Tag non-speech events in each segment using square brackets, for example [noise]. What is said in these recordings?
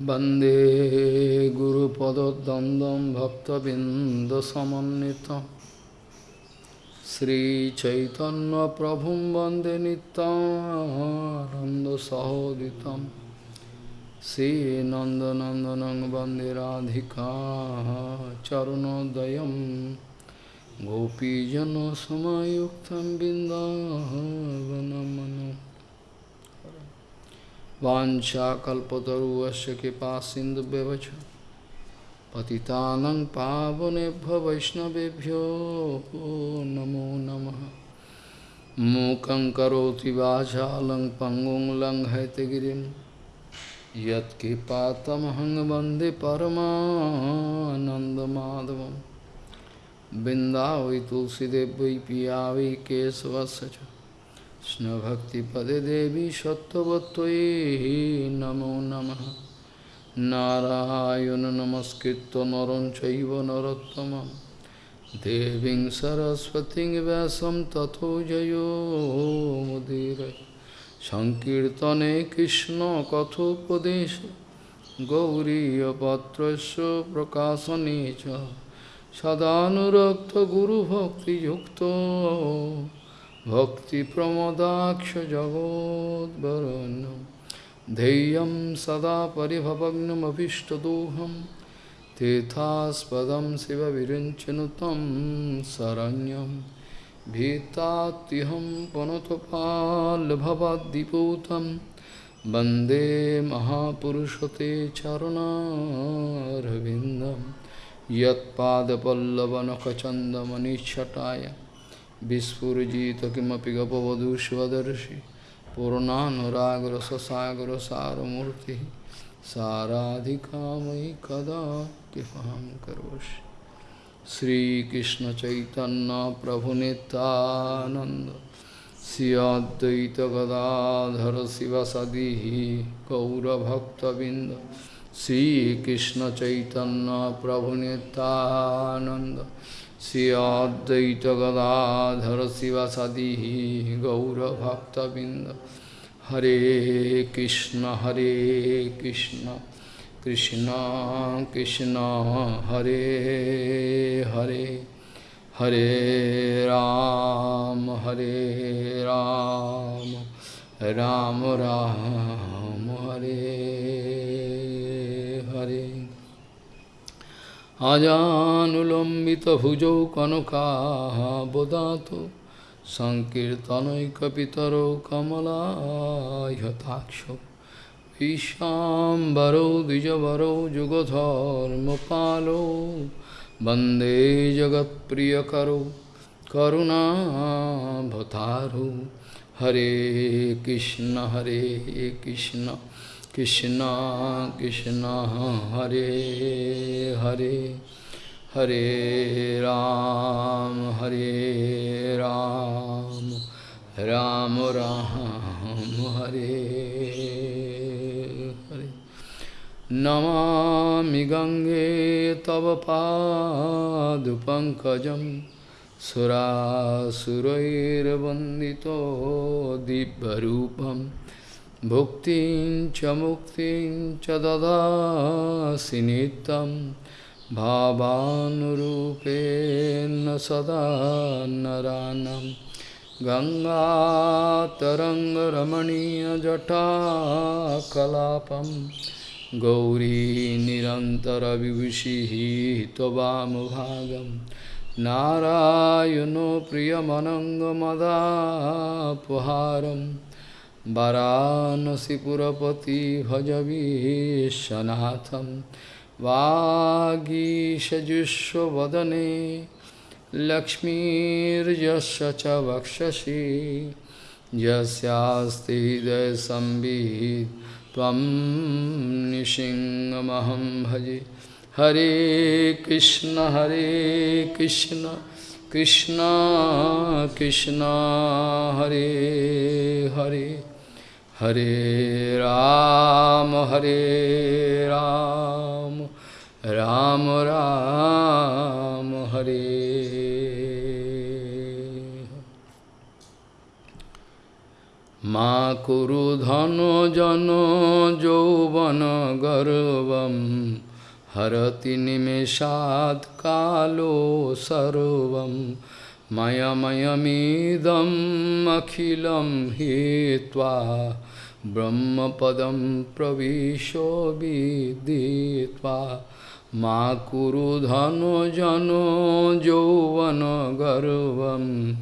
वंदे गुरुपदद्वन्द्वं भक्तबिन्दसमन्वितं। श्रीचैतन्यप्रभुं वंदे नितानन्दसहोदितं श्रीनन्दनन्दनं वंदे राधिका चरणोदयं। गोपीजनसमयुक्तं बिन्दावनमनु वाञ्छाकल्पतरुवस्य कृपा सिन्धुव्यवच पतितानं पावनेभ्य वैष्णवेभ्यो नमो नमः मूकं करोति वाचालं पङ्गुं लङ्घयतगिरिं यत्कृपातमहं वन्दे परमानन्दमाधवं बिन्दावै तुलसीदेव वै पिया वै केशवस्य কৃষ্ণভক্তিপদে দেবী সত্যবত্যই নমো নমঃ। নারায়ণ নমস্কৃত নরং চৈব নরোত্তমম। দেবীং সরস্বতীং ব্যাসম তথো জয়োমুদীর সংকীর্তনে কৃষ্ণ কথোপদেশ। গৌরীপত্রস্য প্রকাশনে চ সদানুরক্ত গুরুভক্তিযুক্ত। भक्तिप्रमदाक्षजगोद्वरण्यं धैर्यं सदा परिभवग्नमभीष्टदोहं तीर्थास्पदं शिवविरिञ्चनुतं शरण्यं। भीतात्युहं पुनतपाल्भवद्दिपूतं वंदे महापुरुषते चरुणारविन्दं। यत्पादपल्लवनखचन्दमनिच्छटाय विस्फुजित किमपि गपवधू स्वदर्शि पूर्णानुरागरससागरसारमूर्तिः साराधिका मयि कदा कृपां करोषि श्रीकृष्णचैतन्यप्रभुनितानन्द Shri अद्वैतगदाधर शिवसदिः गौरभक्तबिन्द श्रीकृष्णचैतन्यप्रभुनितानन्द Sri Advaita Gadadhara Sivasadihi Gaura Bhakta Binda Hare Krishna Hare Krishna Krishna Krishna Hare Hare Hare Ram Hare Ram Ram Ram Hare Hare अजानुलम्बितभुजौ कनकाबदातो सङ्कीर्तनैकपितरौ कमलायताक्षौ विशाम्बरौ द्विजवरौ जुगधर्मपालौ वन्दे जगत्प्रियकरौ करुणाभतारौ हरे कृष्ण हरे Krishna Krishna Krishna Hare Hare Hare Ram Hare Ram Ram Ram Hare Hare Namami Gange Tava Padu Pankajam Sura भुक्तिं च मुक्तिं च ददासि नित्यं भावानुरूपेण सदा नरानं। गङ्गातरङ्गरमणीयजटाकलापं गौरी निरन्तरविभूषिः त्ववामुभागं नारायणो प्रियमनङ्गमदापहारम् वरानसीपुरपति भजवीशनाथम वागीशजुष्वदने लक्ष्मीर्यश च वक्षसि यस्यास्ति हृदयसंवित् त्वं निशिङ्गमहं भजे। हरे कृष्ण हरे Krishna Krishna Krishna, Hare Hare. Hare Ram, Hare Ram, Ram Ram, Hare Ma kuru dhano jano jovana garvam harati nimeshat kalo sarvam Mayamyamidam akhilam hitva Brahmapadam pravisho viditva Ma kuru dhano jano jovana garvam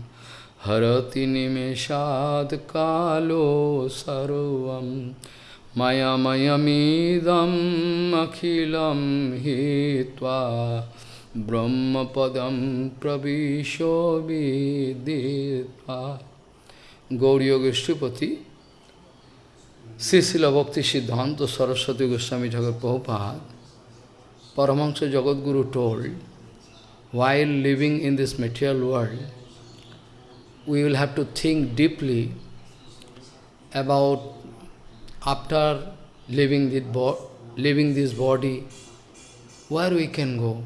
Harati nimeshat kalo sarvam Mayamyamidam akhilam hitva ব্রহ্মপদম প্রবিশ Gaudiya গোষ্ঠীপতি Srila Bhakti Siddhanta Saraswati Goswami Thakur Prabhupada, Paramahansa Jagadguru told, while living in this material world, we will have to think deeply about after leaving this, leaving this body, where we can go.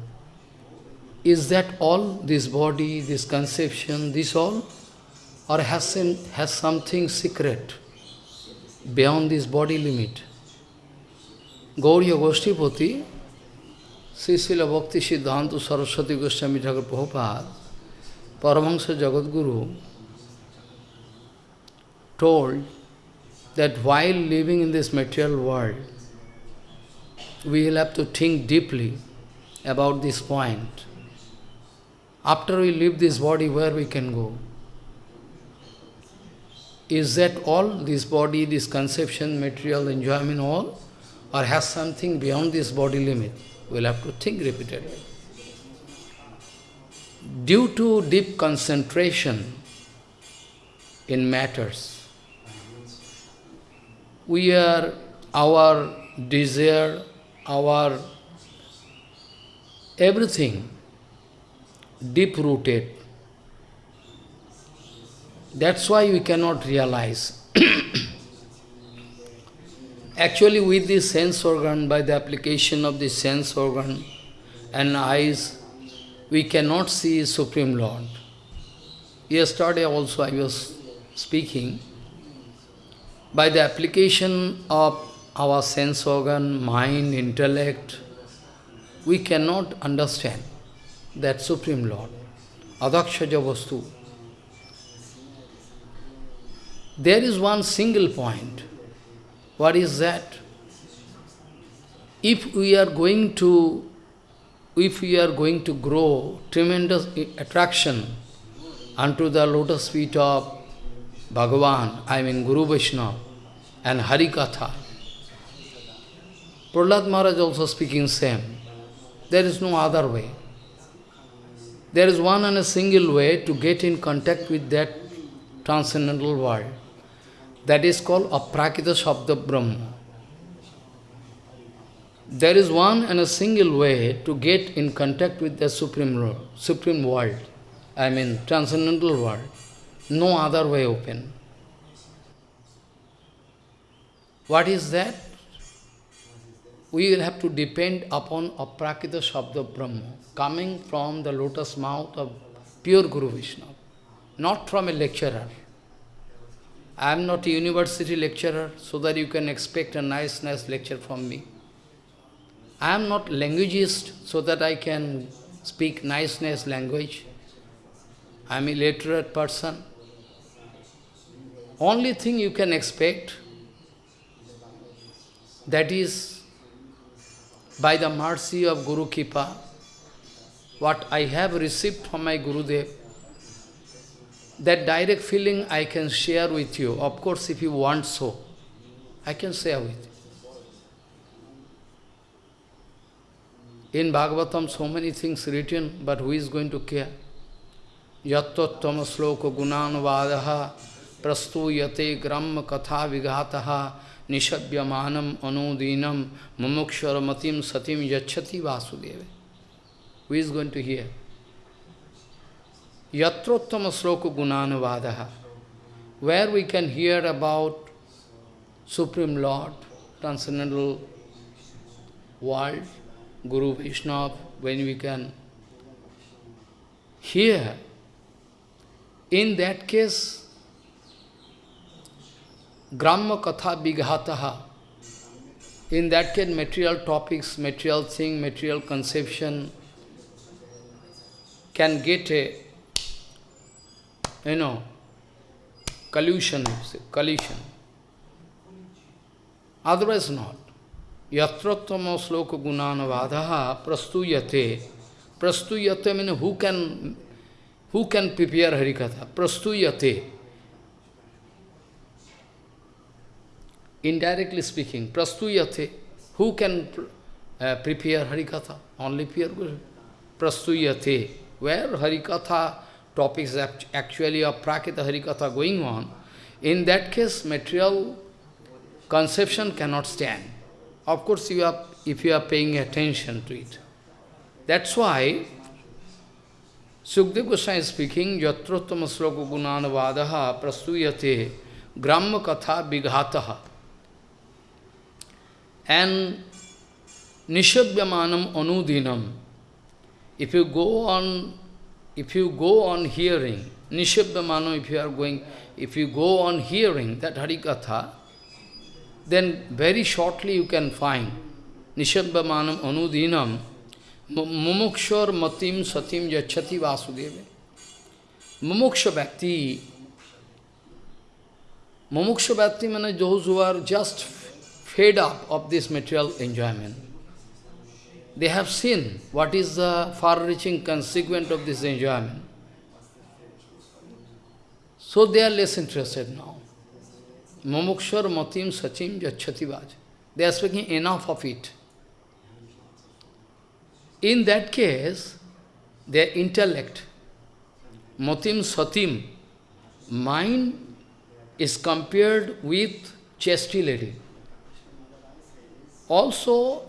Is that all, this body, this conception, this all? Or has, has something secret beyond this body limit? Gauriya Goshtipati, Srisila Bhakti Siddhanta Saraswati Goswami Thakur Prabhupada, Paramahansa Jagadguru, told that while living in this material world, we will have to think deeply about this point. After we leave this body, where we can go? Is that all, this body, this conception, material enjoyment, all? Or has something beyond this body limit? We'll have to think repeatedly. Due to deep concentration in matters, we are, our desire, our everything deep-rooted. That's why we cannot realize. [coughs] Actually, with the sense organ, by the application of the sense organ and eyes, we cannot see Supreme Lord. Yesterday also I was speaking, by the application of our sense organ, mind, intellect, we cannot understand that Supreme Lord, Adhokshaja Vastu. There is one single point. What is that? If we are going to, if we are going to grow tremendous attraction unto the lotus feet of Bhagavan, I mean Guru Vaishnava, and Harikatha, Prahlad Maharaj also speaking same. There is no other way. There is one and a single way to get in contact with that transcendental world. That is called Aprakrita Shabda Brahma. There is one and a single way to get in contact with the Supreme Supreme World, I mean transcendental world. No other way open. What is that? We will have to depend upon Aprakrita Shabda Brahma, coming from the lotus mouth of pure Guru Vishnu, not from a lecturer. I am not a university lecturer, so that you can expect a nice, nice lecture from me. I am not languageist, so that I can speak nice, nice language. I am a literate person. Only thing you can expect, that is, by the mercy of Guru Kipa, what I have received from my Gurudev, that direct feeling I can share with you. Of course, if you want so, I can share with you. In Bhagavatam, so many things written, but who is going to care? Yattottama sloka gunanvadaha prastuyate gram katha vigataha nishabhyamanam anudinam mumukshwaramatim satim yachati vasudeva. Who is going to hear? Yatrottama sloka gunanvadaha, where we can hear about Supreme Lord, transcendental world, Guru Vaishnava, when we can hear, in that case, Gramma Katha Vighataha. In that case, material topics, material thing, material conception can get a, you know, collusion, collision. Otherwise not. Yatrattama sloka gunanavadaha prastuyate. Prastuyate means who can who can prepare Harikatha? Prastuyate. Indirectly speaking, prastuyate. Who can uh, prepare Harikatha? Only pure Guru. Prastuyate. Where Harikatha topics actually of Prakita Harikatha going on, in that case material conception cannot stand. Of course, you are, if you are paying attention to it. That's why Sukdev Goswami is speaking, Yatrottama sloka gunanavadaha prastuyate gramma katha vighataha. And nishabhyamanam anudinam. If you go on, if you go on hearing, nishabhyamanam, if you are going, if you go on hearing that Harikatha, then very shortly you can find Nishabhamanam Anudinam Mumukshar Matim Satim Yachati Vasudeva. Mumuksha Bhakti Mumuksha Bhakti means those who are just fed up of this material enjoyment. They have seen what is the far-reaching consequence of this enjoyment. So they are less interested now. Mamukshar matim sachim jachativaj. They are speaking enough of it. In that case, their intellect, matim satim, mind is compared with chastity lady. Also,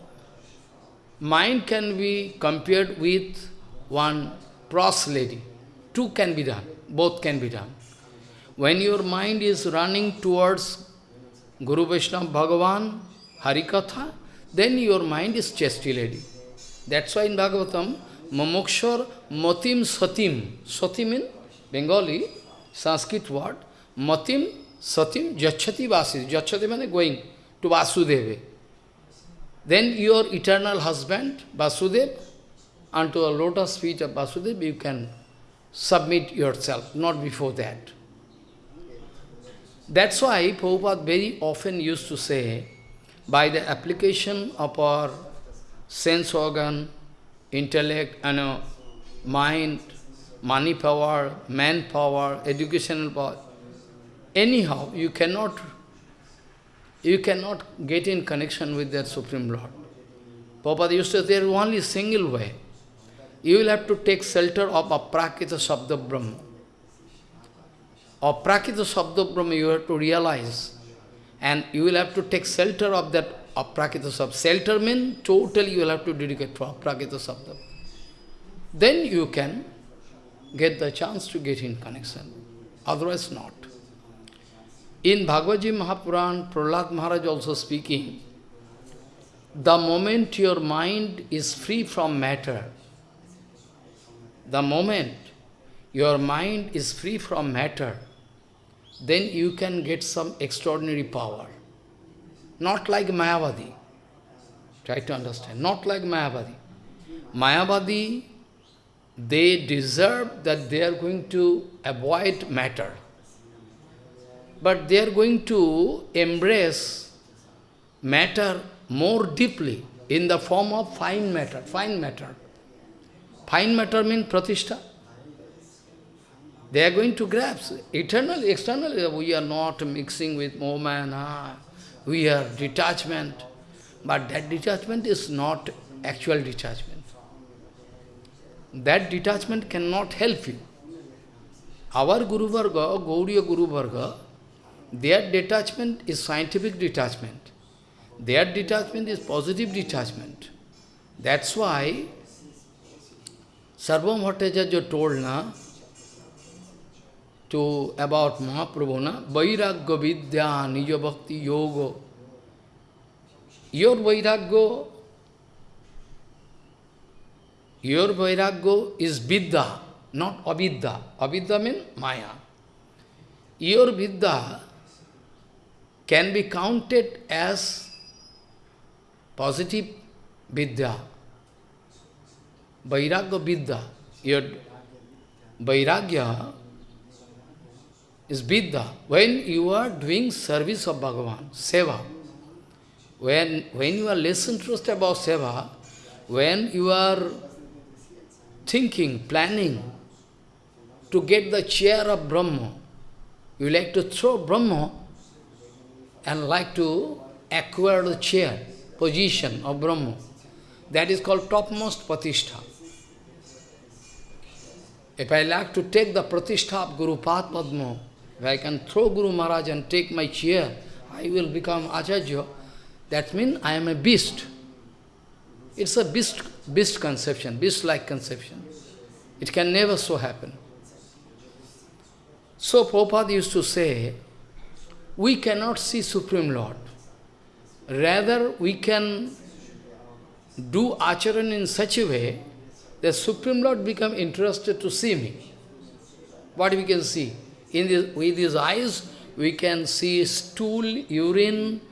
mind can be compared with one pros lady. Two can be done, both can be done. When your mind is running towards Guru Vaishnava Bhagavan, Harikatha, then your mind is chastity lady. That's why in Bhagavatam, Mamokshar Matim Satim. Satim in Bengali, Sanskrit word. Matim Satim Jachati Vasi. Jachati means going to Vasudeva. Then your eternal husband, Vasudev, unto a lotus feet of Vasudev, you can submit yourself, not before that. That's why Prabhupada very often used to say, by the application of our sense organ, intellect, and uh, mind, money power, manpower, educational power, anyhow, you cannot, you cannot get in connection with that Supreme Lord. Prabhupada used to say, there is only single way. You will have to take shelter of Aprakrita Sabda Brahma. Aprakrita Sabda Brahma you have to realize. And you will have to take shelter of that Aprakrita Sabda. Shelter means totally you will have to dedicate to Aprakrita Sabda. Then you can get the chance to get in connection. Otherwise not. In Bhagavad Gita Mahapuran, Prahlad Maharaj also speaking, the moment your mind is free from matter, the moment your mind is free from matter, then you can get some extraordinary power. Not like Mayavadi. Try to understand. Not like Mayavadi. Mayavadi, they deserve that they are going to avoid matter. But they are going to embrace matter more deeply in the form of fine matter, fine matter. Fine matter means pratishtha. They are going to grasp. Eternally, externally, we are not mixing with moment, ah, we are detachment. But that detachment is not actual detachment. That detachment cannot help you. Our Guru Varga, Gauriya Guru Varga, their detachment is scientific detachment. Their detachment is positive detachment. That's why Sarvabhauma Bhattacharya told, na, to about Mahaprabhu, na? Vairagya Vidya Nija Bhakti Yoga. Your Vairagya, your Vairagya is Vidya, not Avidya. Avidya means Maya. Your Vidya can be counted as positive vidya. Vairagya vidya. Your Vairagya is vidya. When you are doing service of Bhagavan, seva, when, when you are less interested about seva, when you are thinking, planning to get the chair of Brahma, you like to throw Brahma and like to acquire the chair, position of Brahma. That is called topmost pratishtha. If I like to take the pratishtha of Guru Padma, if I can throw Guru Maharaj and take my chair, I will become Acharya. That means I am a beast. It's a beast, beast conception, beast-like conception. It can never so happen. So Prabhupada used to say, we cannot see Supreme Lord. Rather, we can do acharan in such a way that Supreme Lord become interested to see me. What we can see? In this, with his eyes, we can see stool, urine,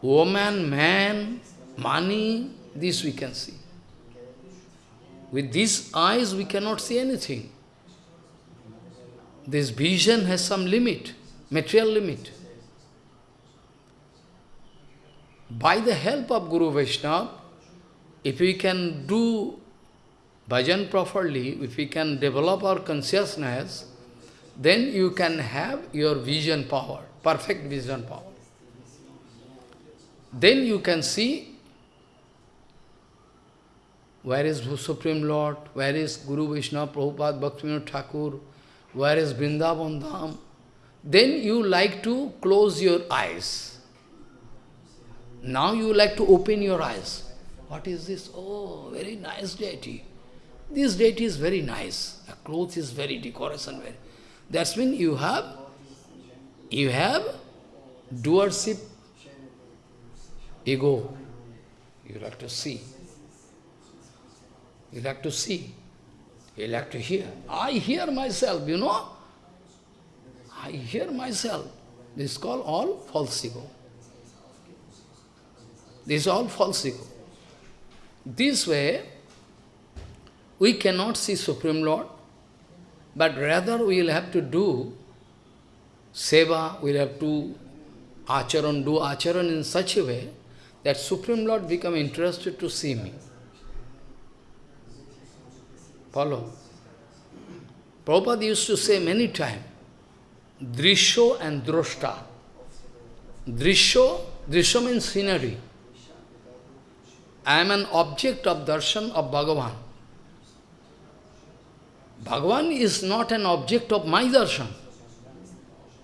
woman, man, money, this we can see. With these eyes, we cannot see anything. This vision has some limit, material limit. By the help of Guru Vaishnava, if we can do bhajan properly, if we can develop our consciousness, then you can have your vision power, perfect vision power. Then you can see where is Supreme Lord, where is Guru Vishnu, Prabhupada, Bhaktivinoda Thakur, where is Vrindavan Dham. Then you like to close your eyes. Now you like to open your eyes. What is this? Oh, very nice deity. This deity is very nice. The clothes is very decoration. Very. That's mean you have, you have doership ego. You like to see. You like to see. You like to hear. I hear myself, you know. I hear myself. This is called all false ego. This is all false ego. This way, we cannot see Supreme Lord, but rather we will have to do seva, we will have to acharan, do acharan in such a way that Supreme Lord become interested to see me. Follow. Prabhupada used to say many times, Drisho and Droshta. Drisho, Drisho means scenery. I am an object of darshan of Bhagavan. Bhagavan is not an object of my darshan.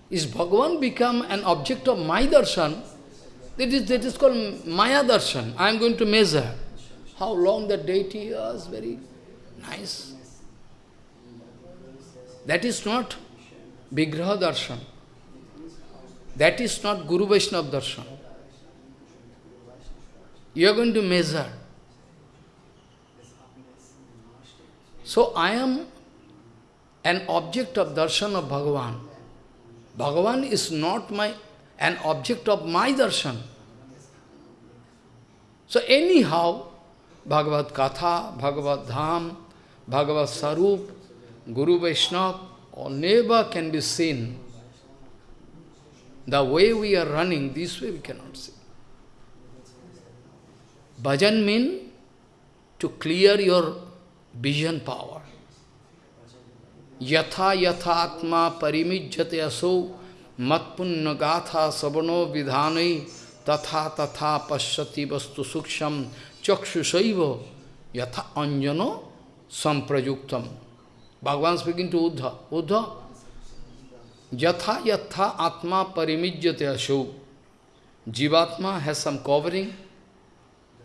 Is Bhagavan become an object of my darshan, that is, that is called Maya darshan. I am going to measure how long the deity is, very nice. That is not Vigraha darshan. That is not Guru Vaishnava darshan. You are going to measure. So I am an object of darshan of Bhagavan. Bhagavan is not my an object of my darshan. So anyhow, Bhagavad Katha, Bhagavad Dham, Bhagavad Sarup, Guru Vaishnava, or never can be seen. The way we are running, this way we cannot see. Bhajan means to clear your vision power. Yatha yatha atma parimijjate aso matpunna gatha sabano vidhanai tatha tatha pashyati vastu suksham chakshusaiva yatha anjano samprayuktam. Bhagavan speaking to Uddha. Uddha, yatha yatha atma parimijjate aso. Jivatma has some covering,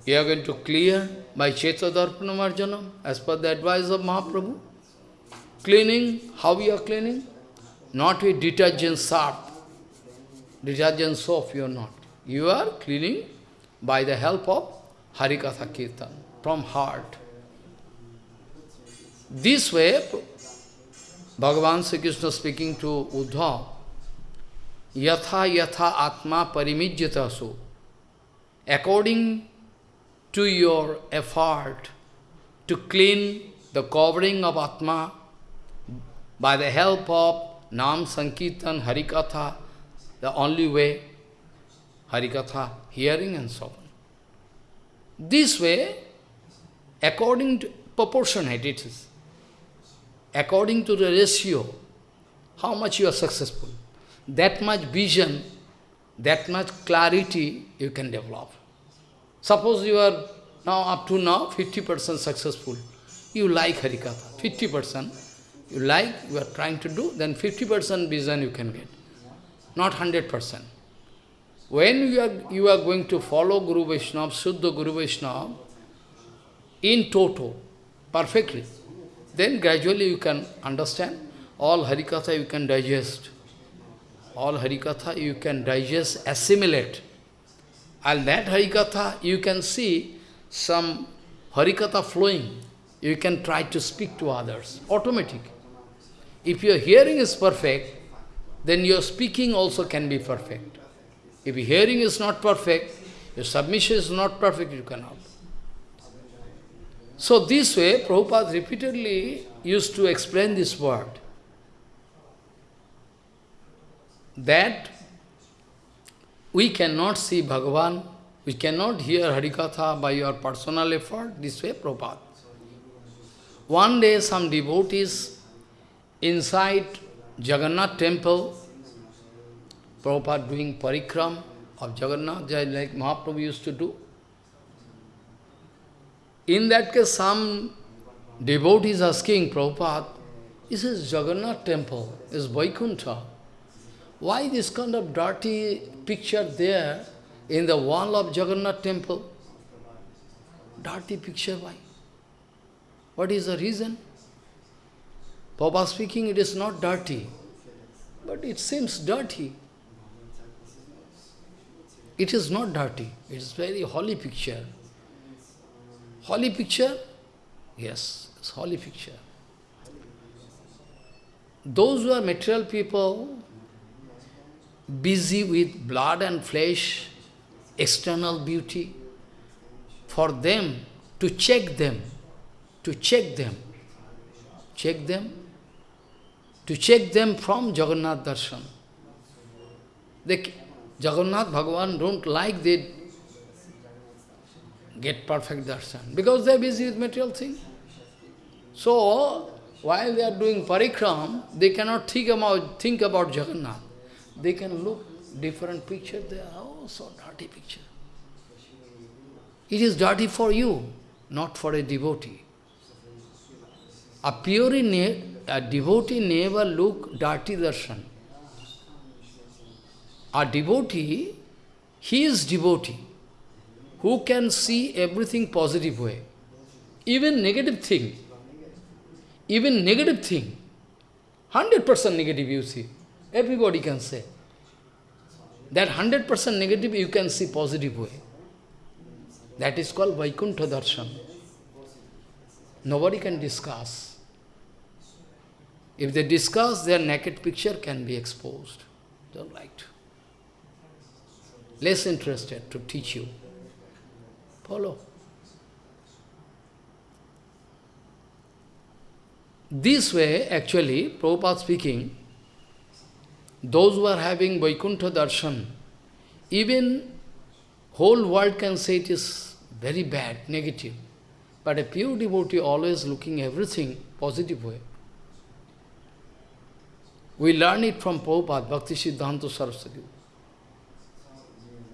you are going to clear by Chetadarpana Marjanam, as per the advice of Mahaprabhu. Cleaning, how we are cleaning? Not with detergent soap. Detergent soap you are not. You are cleaning by the help of Harikatha Kirtan, from heart. This way, Bhagavan Sri Krishna speaking to Uddhav, yatha yatha atma parimijyata so. According to your effort to clean the covering of atma by the help of Nam Sankirtan Harikatha, the only way, Harikatha, hearing and so on. This way, according to proportionate it is, according to the ratio, how much you are successful, that much vision, that much clarity you can develop. Suppose you are now up to now 50% successful, you like Harikatha, 50%, you like, you are trying to do, then 50% vision you can get, not 100%. When you are, you are going to follow Guru Vaishnava, Suddha Guru Vaishnava, in toto, perfectly, then gradually you can understand, all Harikatha you can digest. All Harikatha you can digest, assimilate. And that Harikatha you can see some Harikatha flowing. You can try to speak to others, automatic. If your hearing is perfect, then your speaking also can be perfect. If your hearing is not perfect, your submission is not perfect, you cannot. So this way, Prabhupada repeatedly used to explain this word. That we cannot see Bhagavan, we cannot hear Harikatha by your personal effort, this way Prabhupada. One day some devotees Inside Jagannath temple, Prabhupada doing parikram of Jagannath, like Mahaprabhu used to do. In that case, some devotees asking Prabhupada, "Is this is Jagannath temple, is Vaikuntha. Why this kind of dirty picture there in the wall of Jagannath temple? Dirty picture, why? What is the reason? Papa speaking, it is not dirty, but it seems dirty. It is not dirty, it is very holy picture. Holy picture? Yes, it's holy picture. Those who are material people, busy with blood and flesh, external beauty, for them to check them, to check them, check them, to check them from Jagannath darshan. They, Jagannath Bhagavan don't like they get perfect darshan because they are busy with material things. So, while they are doing parikram, they cannot think about, think about Jagannath. They can look different picture there. Oh, so dirty picture. It is dirty for you, not for a devotee. A pure a devotee never look dirty darshan. A devotee, he is devotee, who can see everything positive way. Even negative thing, even negative thing, 100% negative you see, everybody can say. That 100% negative you can see positive way. That is called Vaikuntha Darshan. Nobody can discuss. If they discuss, their naked picture can be exposed. Don't like to. Less interested to teach you. Follow. This way, actually, Prabhupada speaking, those who are having Vaikuntha Darshan, even whole world can say it is very bad, negative. But a pure devotee always looking everything positive way. We learn it from Prabhupada, Bhakti Siddhanta Saraswati.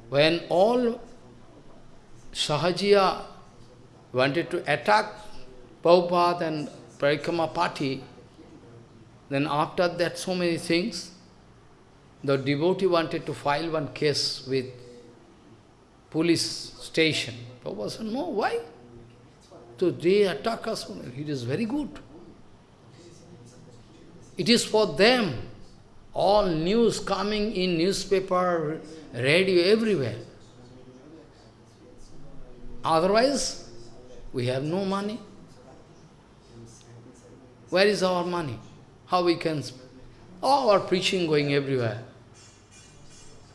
When all Sahajiya wanted to attack Prabhupada and Parikrama party, then after that so many things, the devotee wanted to file one case with police station. Prabhupada said, no, why? So they attack us, it is very good. It is for them. All news coming in newspaper, radio, everywhere. Otherwise, we have no money. Where is our money? How we can... All our preaching going everywhere.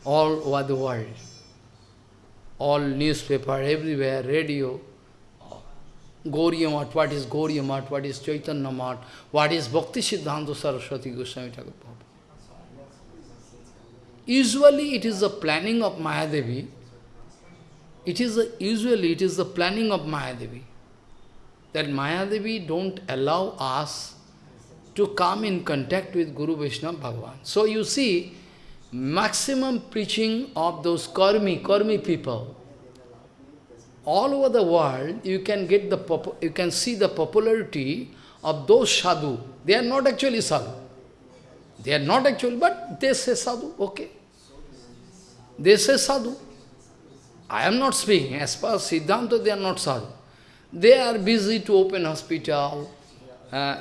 All over the world. All newspaper, everywhere, radio, Gauriya what is Gauriya what is Chaitanya Math, what is Bhakti Siddhanta Saraswati Goswami Thakur Usually it is the planning of Mayadevi, it is a, usually it is the planning of Mayadevi, that Mayadevi don't allow us to come in contact with Guru Vishnu Bhagavan. So you see, maximum preaching of those karmi, karmi people, all over the world, you can get the you can see the popularity of those sadhu. They are not actually sadhu. They are not actually, but they say sadhu, okay. They say sadhu. I am not speaking. As per Siddhanta, they are not sadhu. They are busy to open hospital, uh,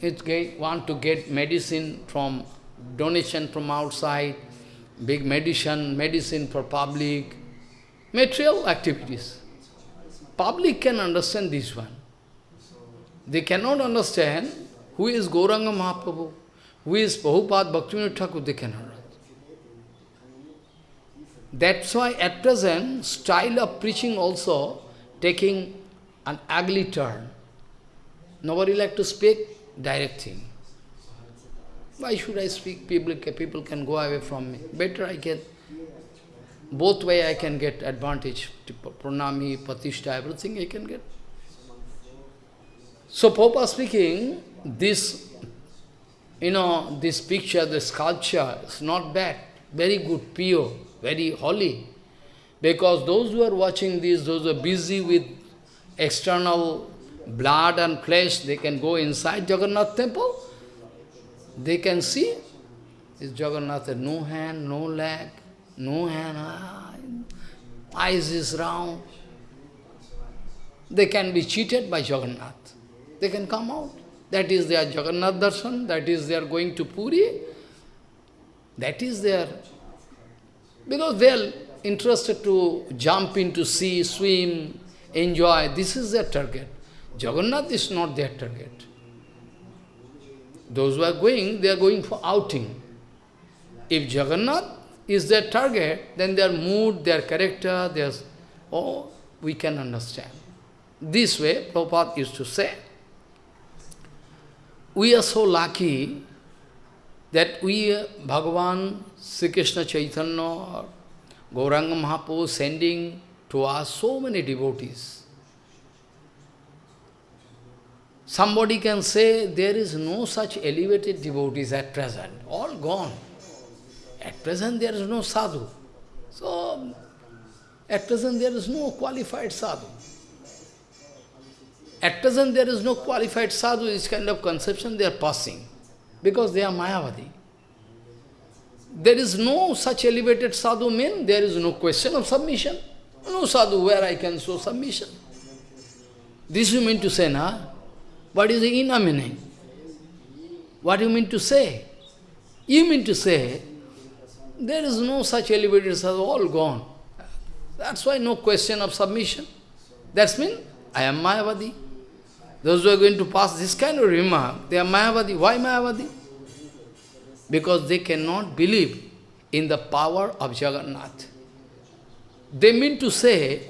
it want to get medicine from donation from outside, big medicine, medicine for public, material activities. Public can understand this one. They cannot understand who is Gauranga Mahaprabhu, who is Prabhupada Bhaktivinoda Thakur, they cannot. That's why at present, style of preaching also taking an ugly turn. Nobody like to speak direct thing. Why should I speak? People, people can go away from me. Better I get, both way I can get advantage. Pranami, Pratishtha, everything I can get. So Papa speaking, this, you know, this picture, the sculpture is not bad, very good, pure, very holy. Because those who are watching this, those who are busy with external blood and flesh, they can go inside Jagannath temple. They can see is Jagannath, no hand, no leg, no hand, ah, eyes is round. They can be cheated by Jagannath. They can come out. That is their Jagannath darshan, that is they are going to Puri. That is their... Because they are interested to jump into sea, swim, enjoy. This is their target. Jagannath is not their target. Those who are going, they are going for outing. If Jagannath is their target, then their mood, their character, their... Oh, we can understand. This way, Prabhupada used to say, we are so lucky that we, Bhagavan, Sri Krishna Chaitanya, Gauranga Mahaprabhu sending to us so many devotees. Somebody can say there is no such elevated devotees at present, all gone. At present there is no sadhu. So, at present there is no qualified sadhu. At present there is no qualified sadhu, this kind of conception they are passing, because they are Mayavadi. There is no such elevated sadhu mean, there is no question of submission. No sadhu where I can show submission. This you mean to say, na? What is the inner meaning? What do you mean to say? You mean to say, there is no such elevated sadhu, all gone. That's why no question of submission. That's mean, I am Mayavadi. Those who are going to pass this kind of remark, they are Mayavadi. Why Mayavadi? Because they cannot believe in the power of Jagannath. They mean to say,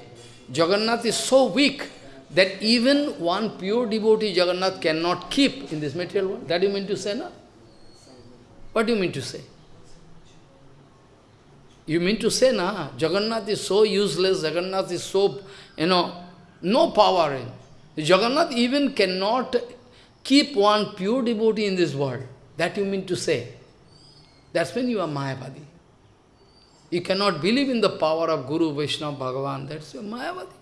Jagannath is so weak, that even one pure devotee Jagannath cannot keep in this material world. That you mean to say, no? What do you mean to say? You mean to say, na, Jagannath is so useless, Jagannath is so, you know, no power in. Jagannath even cannot keep one pure devotee in this world. That you mean to say. That's when you are Mayavadi. You cannot believe in the power of Guru, Vaishnava, Bhagavan. That's your Mayavadi.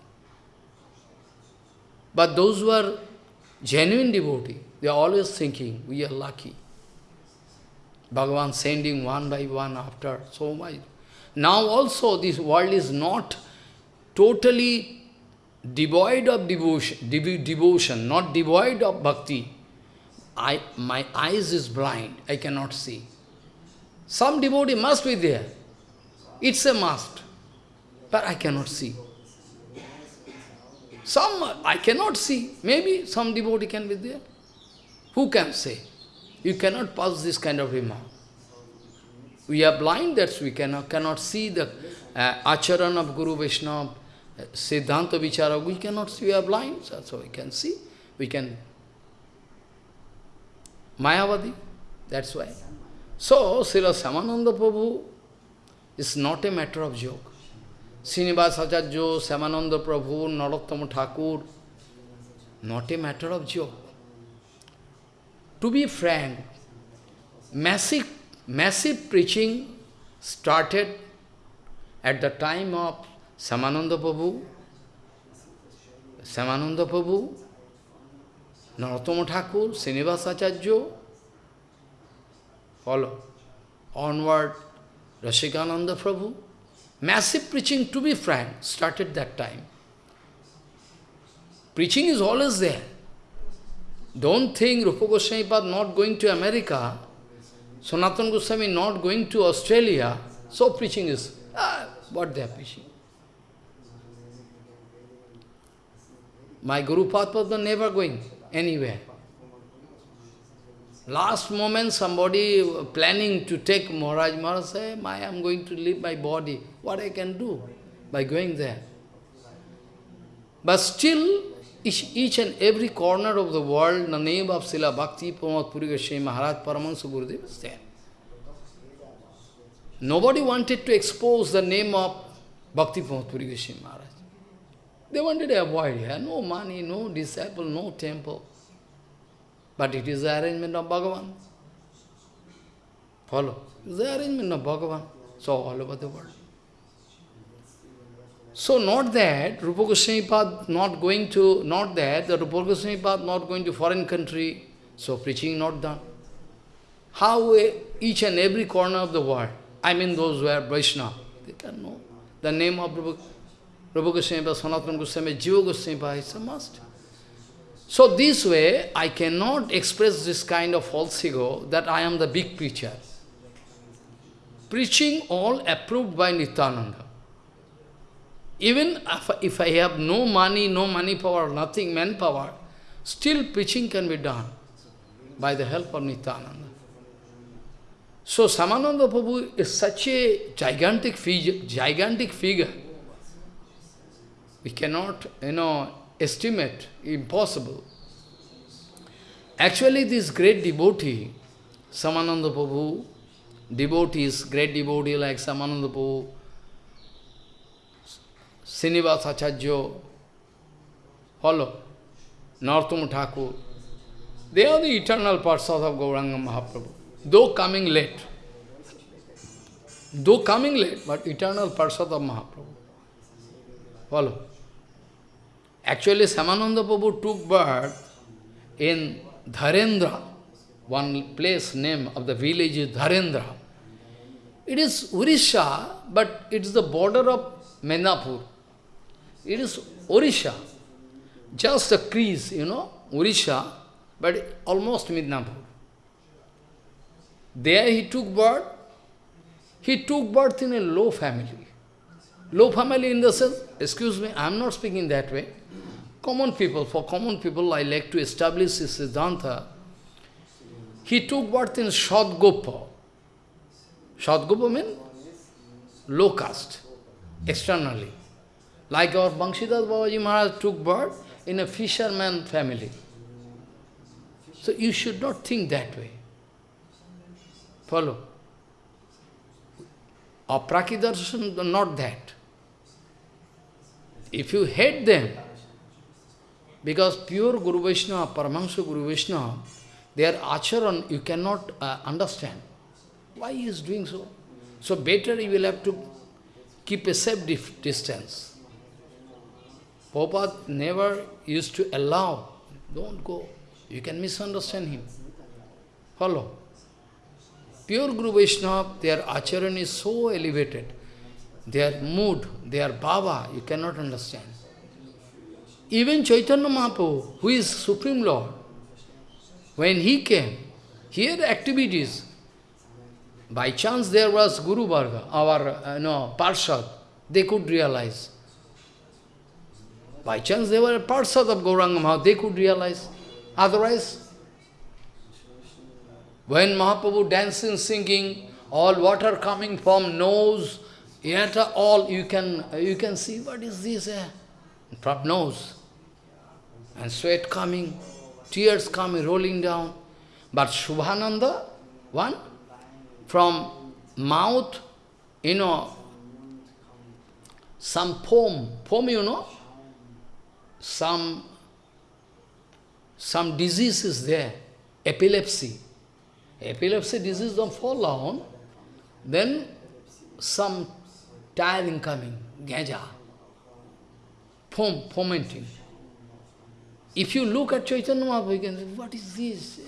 But those who are genuine devotee, they are always thinking, we are lucky. Bhagavan sending one by one after so much. Now also this world is not totally devoid of devotion, dev devotion, not devoid of bhakti. I, my eyes is blind, I cannot see. Some devotee must be there. It's a must. But I cannot see. Some I cannot see. Maybe some devotee can be there. Who can say? You cannot pass this kind of remark. We are blind, that we cannot, cannot see the uh, acharan of Guru Vaishnava, uh, Siddhanta Vichara. We cannot see, we are blind, so we can see. We can. Mayavadi, that's why. So, Srila Samananda Prabhu is not a matter of joke. Srinivas Acharya, Samananda Prabhu, Narottama Thakur, not a matter of joke. To be frank, massive, massive preaching started at the time of Samananda Prabhu, Samananda Prabhu, Narottama Thakur, Srinivas Acharya, follow, onward, Rasikananda Prabhu. Massive preaching, to be frank, started that time. Preaching is always there. Don't think Rupa Goswami not going to America, Sanatana Goswami not going to Australia, so preaching is, ah, what they are preaching. My Guru Padma never going anywhere. Last moment somebody planning to take Maharaj, Maharaj say, I am going to leave my body. What I can do by going there? But still, each, each and every corner of the world, the name of Srila Bhakti Pramod Puri Maharaj Paramahansa Gurudev is there. Nobody wanted to expose the name of Bhakti Pramod Puri Maharaj. They wanted to avoid here. No money, no disciple, no temple. But it is the arrangement of Bhagavan. Follow. It is the arrangement of Bhagavan. So all over the world. So not that Rupa Goswami Pad not going to, not that the Rupa Goswami Pad not going to foreign country, so preaching not done. How each and every corner of the world, I mean those who are Vaishnava, they can know the name of Rupa, Rupa Goswami Pad, Sanatana Goswami, Jiva Goswami Pad, it's a must. So this way, I cannot express this kind of false ego that I am the big preacher. Preaching all approved by Nityananda. Even if, if I have no money, no money power, nothing, manpower, still preaching can be done by the help of Nityananda. So Shyamananda Prabhu is such a gigantic figure, gigantic figure. We cannot, you know, estimate, impossible. Actually, this great devotee, Shyamananda Prabhu, devotees, great devotee like Shyamananda Prabhu, Srinivas Acharya, follow, Narottama Thakur, they are the eternal parshas of Gauranga Mahaprabhu, though coming late. Though coming late, but eternal parshas of Mahaprabhu. Follow. Actually, Shyamananda Prabhu took birth in Dharendra, one place name of the village is Dharendra. It is Urisha, but it is the border of Mednapur. It is Orisha, just a crease, you know, Urisha, but almost Midnapur. There he took birth. He took birth in a low family. Low family in the sense, excuse me, I am not speaking that way. Common people, for common people, I like to establish this Siddhanta. He took birth in Shadgopa. Shadgopa means low caste, externally. Like our Banshidas Babaji Maharaj took birth in a fisherman family. So you should not think that way. Follow. Aprakidarshan, not that. If you hate them, because pure Guru Vaishnava, Paramahansa Guru Vaishnava, their acharan you cannot uh, understand. Why he is doing so? So better you will have to keep a safe distance. Prabhupada never used to allow, don't go. You can misunderstand him. Follow. Pure Guru Vaishnava, their acharan is so elevated. Their mood, their bhava, you cannot understand. Even Chaitanya Mahaprabhu, who is Supreme Lord, when he came, he had activities. By chance there was Guru Varga, our uh, no, Parshad, they could realize. By chance they were a Parshad of Gauranga Mahaprabhu, they could realize. Otherwise, when Mahaprabhu dancing, singing, all water coming from nose, yet all you can you can see what is this eh? from nose. And sweat coming, tears coming, rolling down. But Shubhananda, one, from mouth, you know, some foam, foam you know, some, some disease is there, epilepsy. Epilepsy disease don't fall down, then some tiring coming, gaja, foam, fomenting. If you look at Chaitanya Mahaprabhu, you can say, what is this?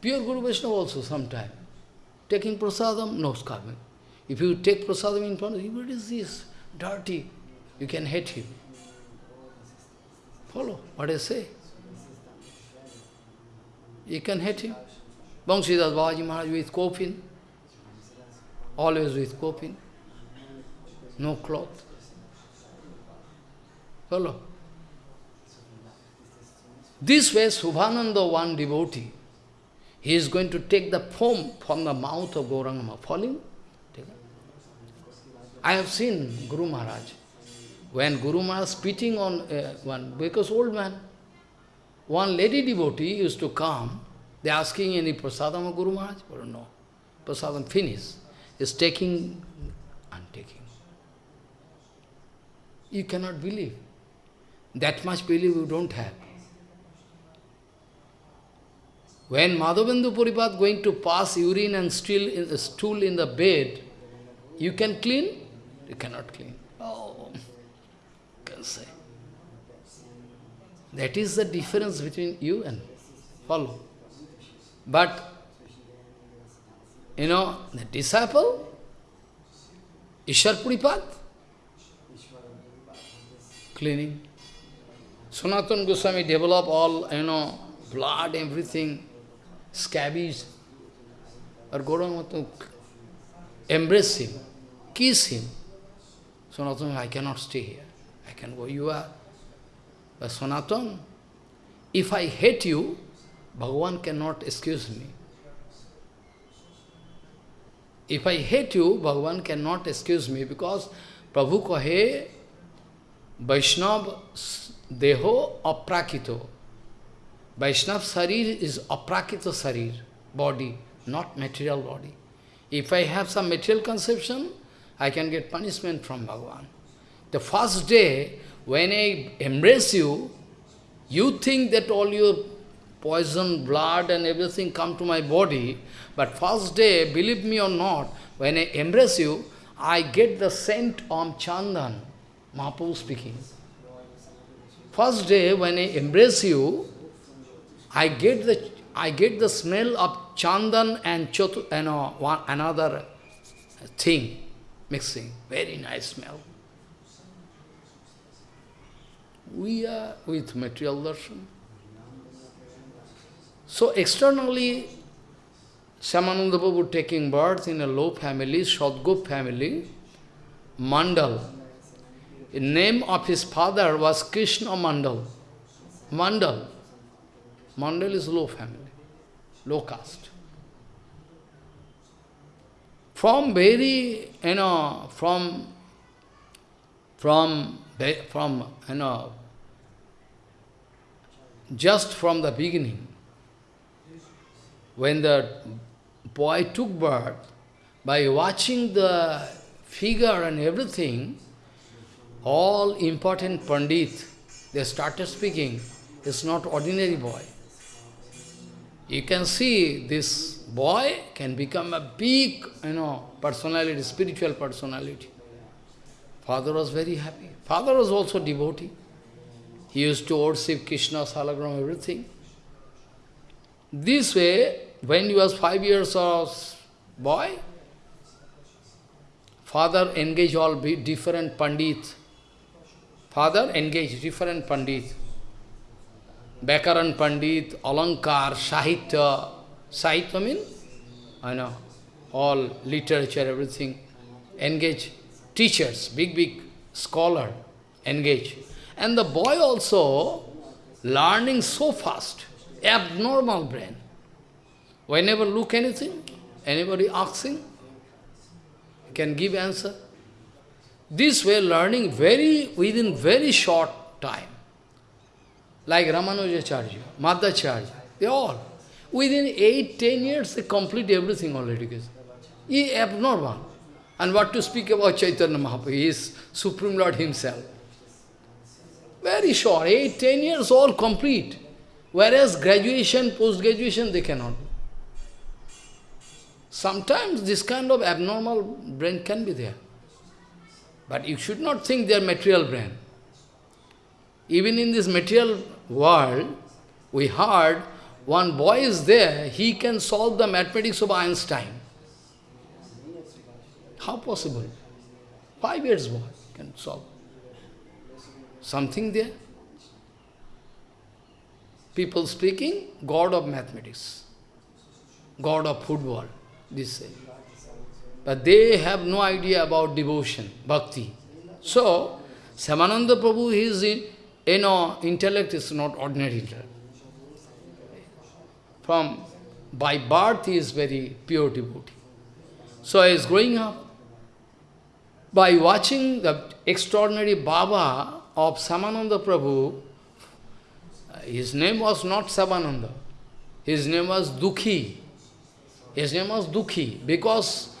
Pure Guru Vaishnava also sometime. Taking prasadam, no coming. If you take prasadam in front of him, what is this? Dirty. You can hate him. Follow what I say. You can hate him. Bangsidas Babaji Maharaj with coffin, always with coffin, no cloth. Follow? This way, Subhananda, one devotee, he is going to take the foam from the mouth of Gauranga falling. I have seen Guru Maharaj. When Guru Maharaj spitting on uh, one, because old man, one lady devotee used to come, they asking any prasadam of Guru Maharaj? Or no. Prasadam finished. Is taking and taking. You cannot believe. That much belief you don't have. When Madhavendra Puripat going to pass urine and stool in, the stool in the bed, you can clean? You cannot clean. Oh, can say. That is the difference between you and follow. But, you know, the disciple, Ishar Puripat, cleaning. Sanatana Goswami develop all, you know, blood, everything, scabies, or Gauranga to embrace him, kiss him. Sanatana, I cannot stay here. I can go, you are. But Sanatana, if I hate you, Bhagavan cannot excuse me. If I hate you, Bhagavan cannot excuse me because Prabhu kahe Vaishnav deho aprakito. Vaishnav sarir is aprakrita sarir, body, not material body. If I have some material conception, I can get punishment from Bhagavan. The first day, when I embrace you, you think that all your poison, blood and everything come to my body, but first day, believe me or not, when I embrace you, I get the scent of Chandan, Mahaprabhu speaking. First day, when I embrace you, I get the I get the smell of chandan and chotu, you uh, know, one, another thing mixing. Very nice smell. We are with material darshan. So externally, Shyamananda Prabhu taking birth in a low family, Sadgup family, Mandal. The name of his father was Krishna Mandal. Mandal. Mandal is low family, low caste. From very, you know, from, from, from, you know, just from the beginning, when the boy took birth, by watching the figure and everything, all important Pandit, they started speaking, it's not ordinary boy. You can see this boy can become a big, you know, personality, spiritual personality. Father was very happy. Father was also devotee. He used to worship Krishna, Salagram, everything. This way, when he was five years old boy, father engaged all different pandits. Father engaged different pandits. Bakaran Pandit, Alankar, Sahitya. Sahitya means, I know, all literature, everything. Engage teachers, big, big scholar, engage. And the boy also learning so fast, abnormal brain. Whenever look anything, Anybody asking? Can give answer? This way learning very within very short time. Like Ramanujacharya, Madhacharya, they all. Within eight, ten years, they complete everything already. He abnormal. And what to speak about Chaitanya Mahaprabhu? He is Supreme Lord himself. Very short, eight, ten years, all complete. Whereas graduation, post-graduation, they cannot. Sometimes this kind of abnormal brain can be there. But you should not think they are material brain. Even in this material world, we heard one boy is there, he can solve the mathematics of Einstein. How possible? Five years boy can solve. Something there. People speaking, God of mathematics, God of football, this say. But they have no idea about devotion, bhakti. So, Shyamananda Prabhu, his you know, intellect is not ordinary intellect. From, by birth, he is very pure devotee. So he is growing up. By watching the extraordinary Baba of Shyamananda Prabhu, his name was not Shyamananda. His name was Dukhi. His name was Dukhi because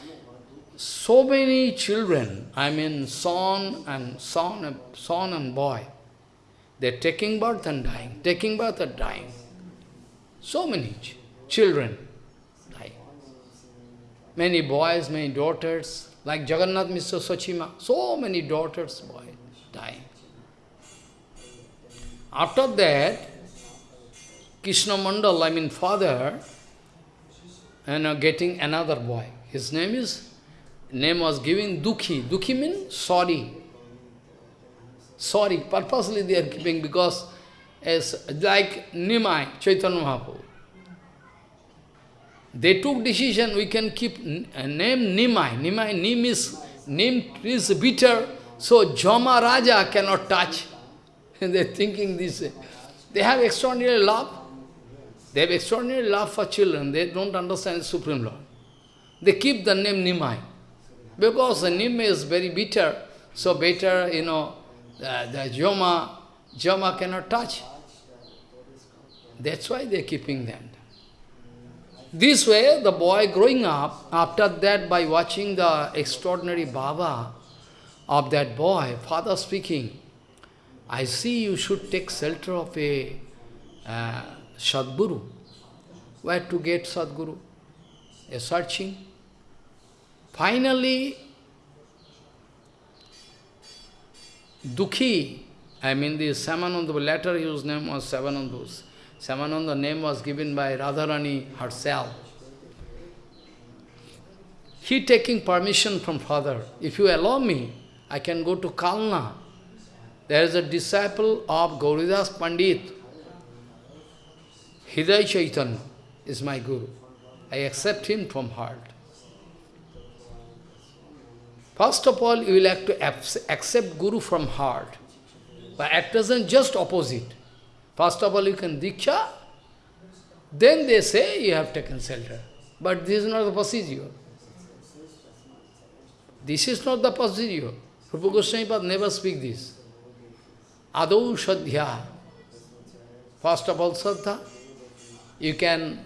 so many children, I mean son and son, son and boy, they're taking birth and dying, taking birth and dying. So many ch children die. Many boys, many daughters, like Jagannath Mr. Sachima, so many daughters, boys dying. After that, Krishna Mandal, I mean father, and know, getting another boy. His name is, name was given Dukhi. Dukhi means sorry. Sorry, purposely they are keeping because as like Nimai, Chaitanya Mahaprabhu. They took decision, we can keep a uh, name Nimai. Nimai, Nim is, Nim is bitter, so Jama Raja cannot touch. [laughs] They're thinking this. They have extraordinary love. They have extraordinary love for children. They don't understand the Supreme Lord. They keep the name Nimai. Because the Nim is very bitter, so better, you know, the, the Joma, Joma cannot touch. That's why they're keeping them. This way, the boy growing up, after that, by watching the extraordinary Baba of that boy, father speaking, I see you should take shelter of a uh, Sadguru. Where to get Sadguru? A searching. Finally, Dukhi, I mean the Shyamananda, later his name was Shyamananda. Shyamananda name was given by Radharani herself. He taking permission from father. If you allow me, I can go to Kalna. There is a disciple of Gauridas Pandit. Hridaya Chaitanya is my guru. I accept him from heart. First of all, you will have to accept Guru from heart. But at present, just opposite. First of all, you can Diksha, then they say you have taken shelter. But this is not the procedure. This is not the procedure. Rupa Goswami never speak this. Adau Shadhya. First of all, Sadha. You can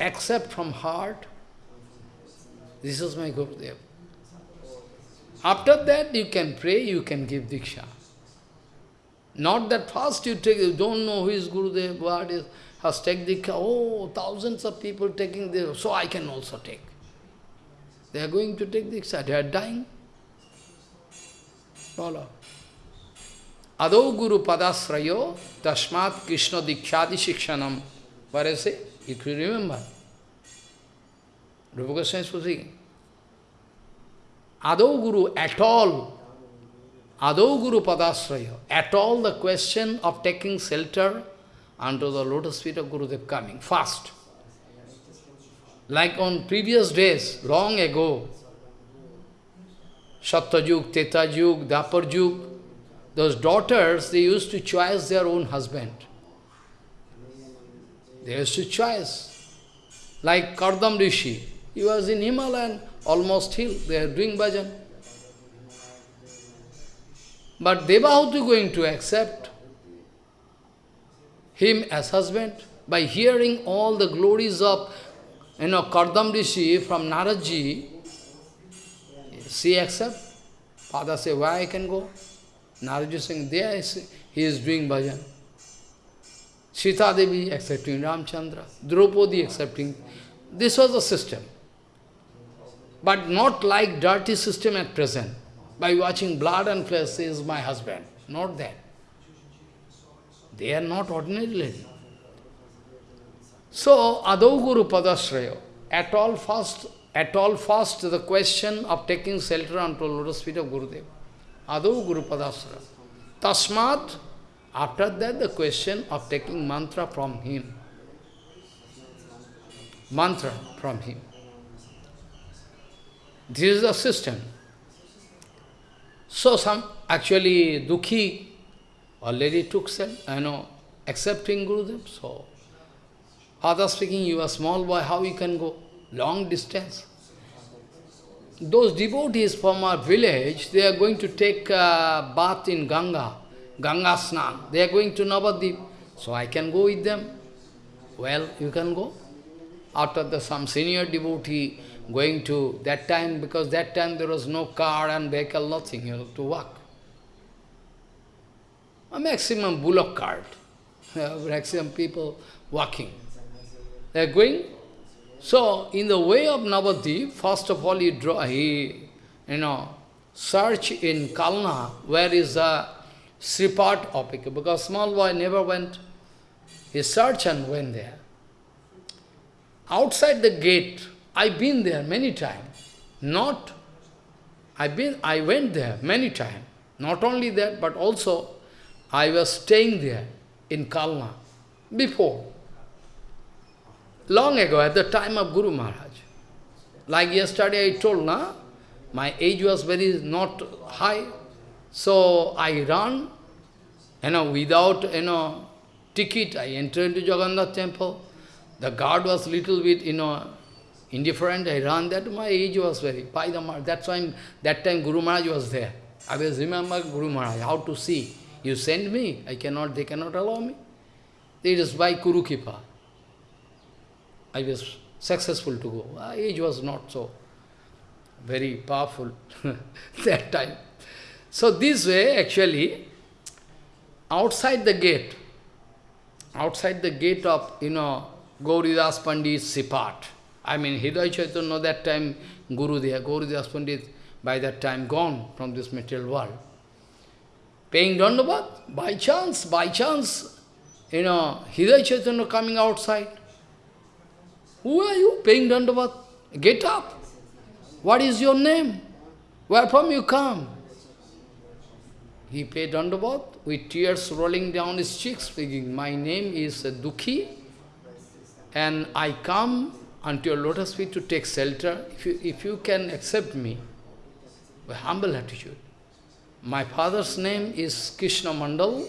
accept from heart. This is my Gurudev. After that, you can pray, you can give Diksha. Not that first you take, you don't know who is Gurudev, what is, has take Diksha. Oh, thousands of people taking this, so I can also take. They are going to take Diksha, they are dying. Follow. Ado Guru Padasrayo Tashmat Krishna Dikshadi Shikshanam. What is it? You remember. Rupa Goswami is speaking. Adau Guru at all, Adau Guru Padasraya, at all the question of taking shelter unto the lotus feet of Gurudev coming, fast. Like on previous days, long ago, Satyajug, Tretajug, Daparjug, those daughters, they used to choose their own husband. They used to choose. Like Kardam Rishi, He was in Himalayan, almost hill, they are doing bhajan. But Devahuti going to accept him as husband by hearing all the glories of you know, Kardam Rishi from Naradji, she accept. Father say, why I can go? Naradji saying, there he is doing bhajan. Sita Devi accepting Ramchandra, Draupadi accepting. This was the system. But not like dirty system at present. By watching blood and flesh, is my husband. Not that. They are not ordinary lady. So, Adau Guru Padasraya, at all first, at all first the question of taking shelter unto lotus feet of Gurudev. Adau Guru Padasraya. Tasmat, after that the question of taking mantra from him. Mantra from him. This is the system. So some, actually, Dukhi already took self, I know, accepting Gurudev. So, father speaking, you are small boy, how you can go long distance? Those devotees from our village, they are going to take a bath in Ganga, Ganga Snan. They are going to Navadip. So I can go with them. Well, you can go. After the some senior devotee going to that time, because that time there was no car and vehicle, nothing, you know, to walk. A maximum bullock cart, [laughs] maximum people walking. They are going. So, in the way of Navadip, first of all he draw, he, you know, search in Kalna, where is the Sripat Opika, because small boy never went. He searched and went there. Outside the gate, I've been there many times. Not, I've been, I went there many times. Not only that, but also I was staying there in Kalna before. Long ago, at the time of Guru Maharaj. Like yesterday I told, na, my age was very not high. So I ran, you know, without, you know, ticket, I entered into Jagannath temple. The guard was little bit, you know, indifferent. I ran that. My age was very, by the That's why that time Guru Maharaj was there. I was remember Guru Maharaj, how to see. You send me, I cannot, they cannot allow me. It is by Gurukripa. I was successful to go. My age was not so very powerful [laughs] that time. So this way, actually, outside the gate, outside the gate of, you know, Gauridas Pandit Sripat, I mean, Hridaya Chaitanya, that time, Guru there, Gauridas Pandit, by that time gone from this material world. Paying Dandavat, by chance, by chance, you know, Hridaya Chaitanya coming outside. Who are you paying Dandavat? Get up. What is your name? Where from you come? He paid Dandavat with tears rolling down his cheeks, speaking, My name is Dukhi, and I come unto your lotus feet to take shelter. If you, if you can accept me, with humble attitude. My father's name is Krishna Mandal.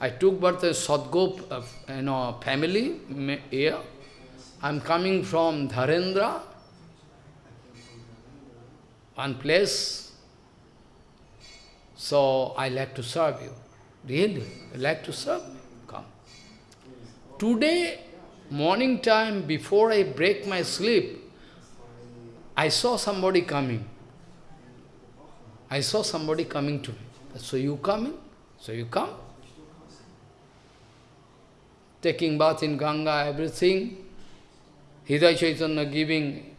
I took birth in Sadgop uh, you know, family here. I'm coming from Dharendra, one place. So I like to serve you. Really, I like to serve me. Come. Today, morning time, before I break my sleep, I saw somebody coming. I saw somebody coming to me. So you coming? So you come. Taking bath in Ganga, everything. Hridaya Chaitanya giving,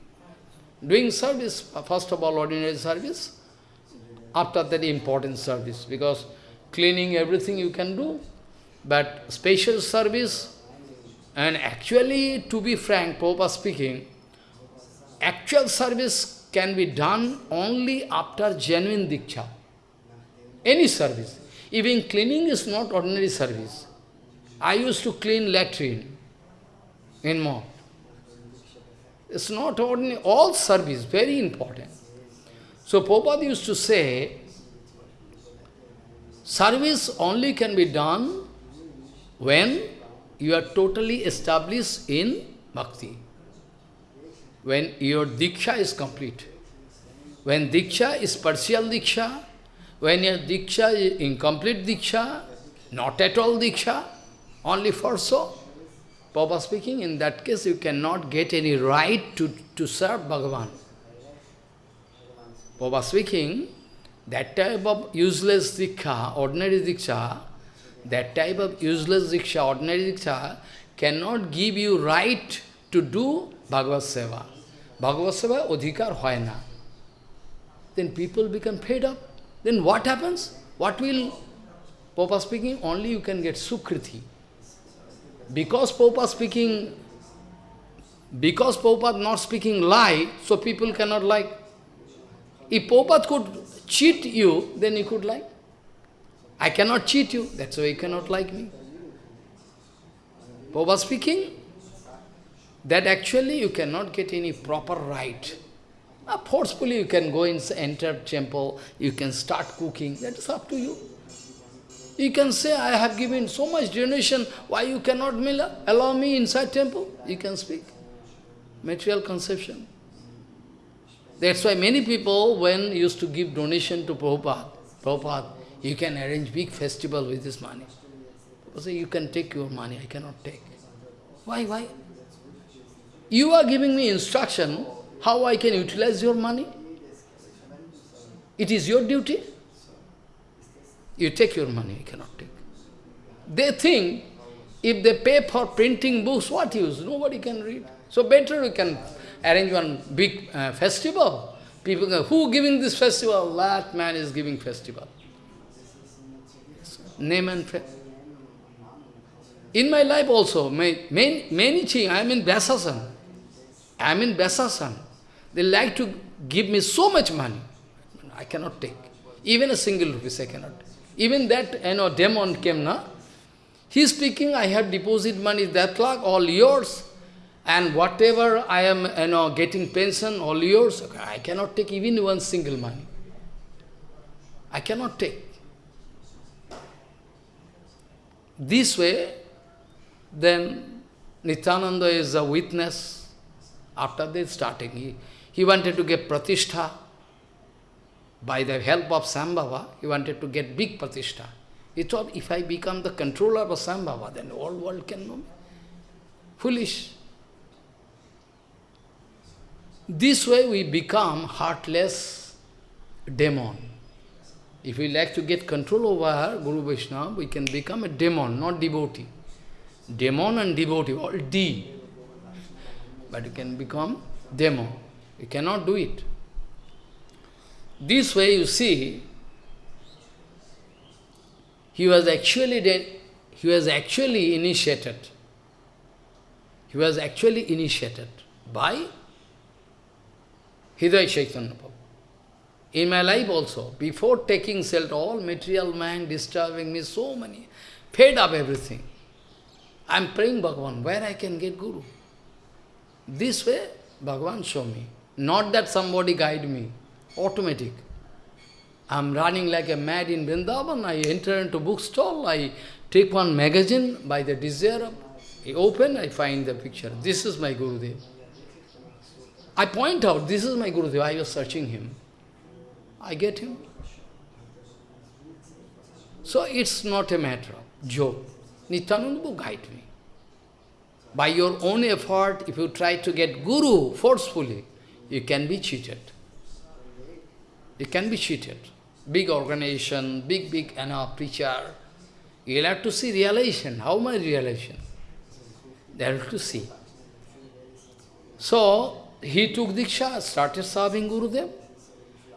doing service, first of all ordinary service, after that important service, because cleaning everything you can do, but special service, and actually, to be frank, Prabhupada speaking, actual service can be done only after genuine diksha. Any service. Even cleaning is not ordinary service. I used to clean latrine in monk. It's not ordinary, all service, very important. So Prabhupada used to say, service only can be done when you are totally established in bhakti. when your Diksha is complete. When Diksha is partial Diksha, when your Diksha is incomplete Diksha, not at all Diksha, only for so, Papa speaking, in that case you cannot get any right to, to serve Bhagavan. Papa speaking, that type of useless Diksha, ordinary Diksha, that type of useless Diksha, ordinary Diksha, cannot give you right to do Bhagavad Seva. Bhagavad Seva adhikar hoy na. Then people become fed up. Then what happens? What will, Papa speaking, only you can get Sukriti. Because Papa speaking, because Papa not speaking lie, so people cannot like. If Prabhupada could cheat you, then you could like. I cannot cheat you, that's why you cannot like me. Prabhupada speaking, that actually you cannot get any proper right. Uh, forcefully you can go and enter temple, you can start cooking, that is up to you. You can say, I have given so much donation, why you cannot allow me inside temple? You can speak. Material conception. That's why many people, when used to give donation to Prabhupada, Prabhupada, you can arrange big festival with this money. Say, you can take your money, I cannot take. Why, why? You are giving me instruction, how I can utilize your money? It is your duty. You take your money, I cannot take. They think, if they pay for printing books, what use? Nobody can read. So better we can arrange one big uh, festival. People go, who giving this festival? That man is giving festival. Name and fame. In my life also, many, many things, I am in Vyasasan. I am in Vyasasan. They like to give me so much money. I cannot take. Even a single rupees I cannot. Even that, you know, demon came, na? He is speaking, I have deposit money, that lakh, all yours. And whatever I am, you know, getting pension, all yours. I cannot take even one single money. I cannot take. This way, then Nityananda is a witness. After this starting, he, he wanted to get pratishtha. By the help of Sambhava, he wanted to get big pratishtha. He thought, if I become the controller of Sambhava, then the whole world can know me. Foolish. This way we become heartless demon. If we like to get control over her, Guru Vaishnava, we can become a demon, not devotee. Demon and devotee, all D. But you can become demon. You cannot do it. This way you see, he was actually he was actually initiated. He was actually initiated by Hridaya Chaitanya Prabhu. In my life also, before taking shelter, all material mind disturbing me, so many, fed up everything. I am praying Bhagavan, where I can get Guru. This way, Bhagavan show me. Not that somebody guide me, automatic. I am running like a mad in Vrindavan, I enter into bookstall, I take one magazine by the desire, I open, I find the picture. This is my Gurudev. I point out, this is my Gurudev, I was searching him. I get him. So it's not a matter of joke. Nityananda guide me. By your own effort, if you try to get Guru forcefully, you can be cheated. You can be cheated. Big organization, big, big you know, preacher. You'll have to see realization. How my realization? They have to see. So, he took Diksha, started serving Gurudev.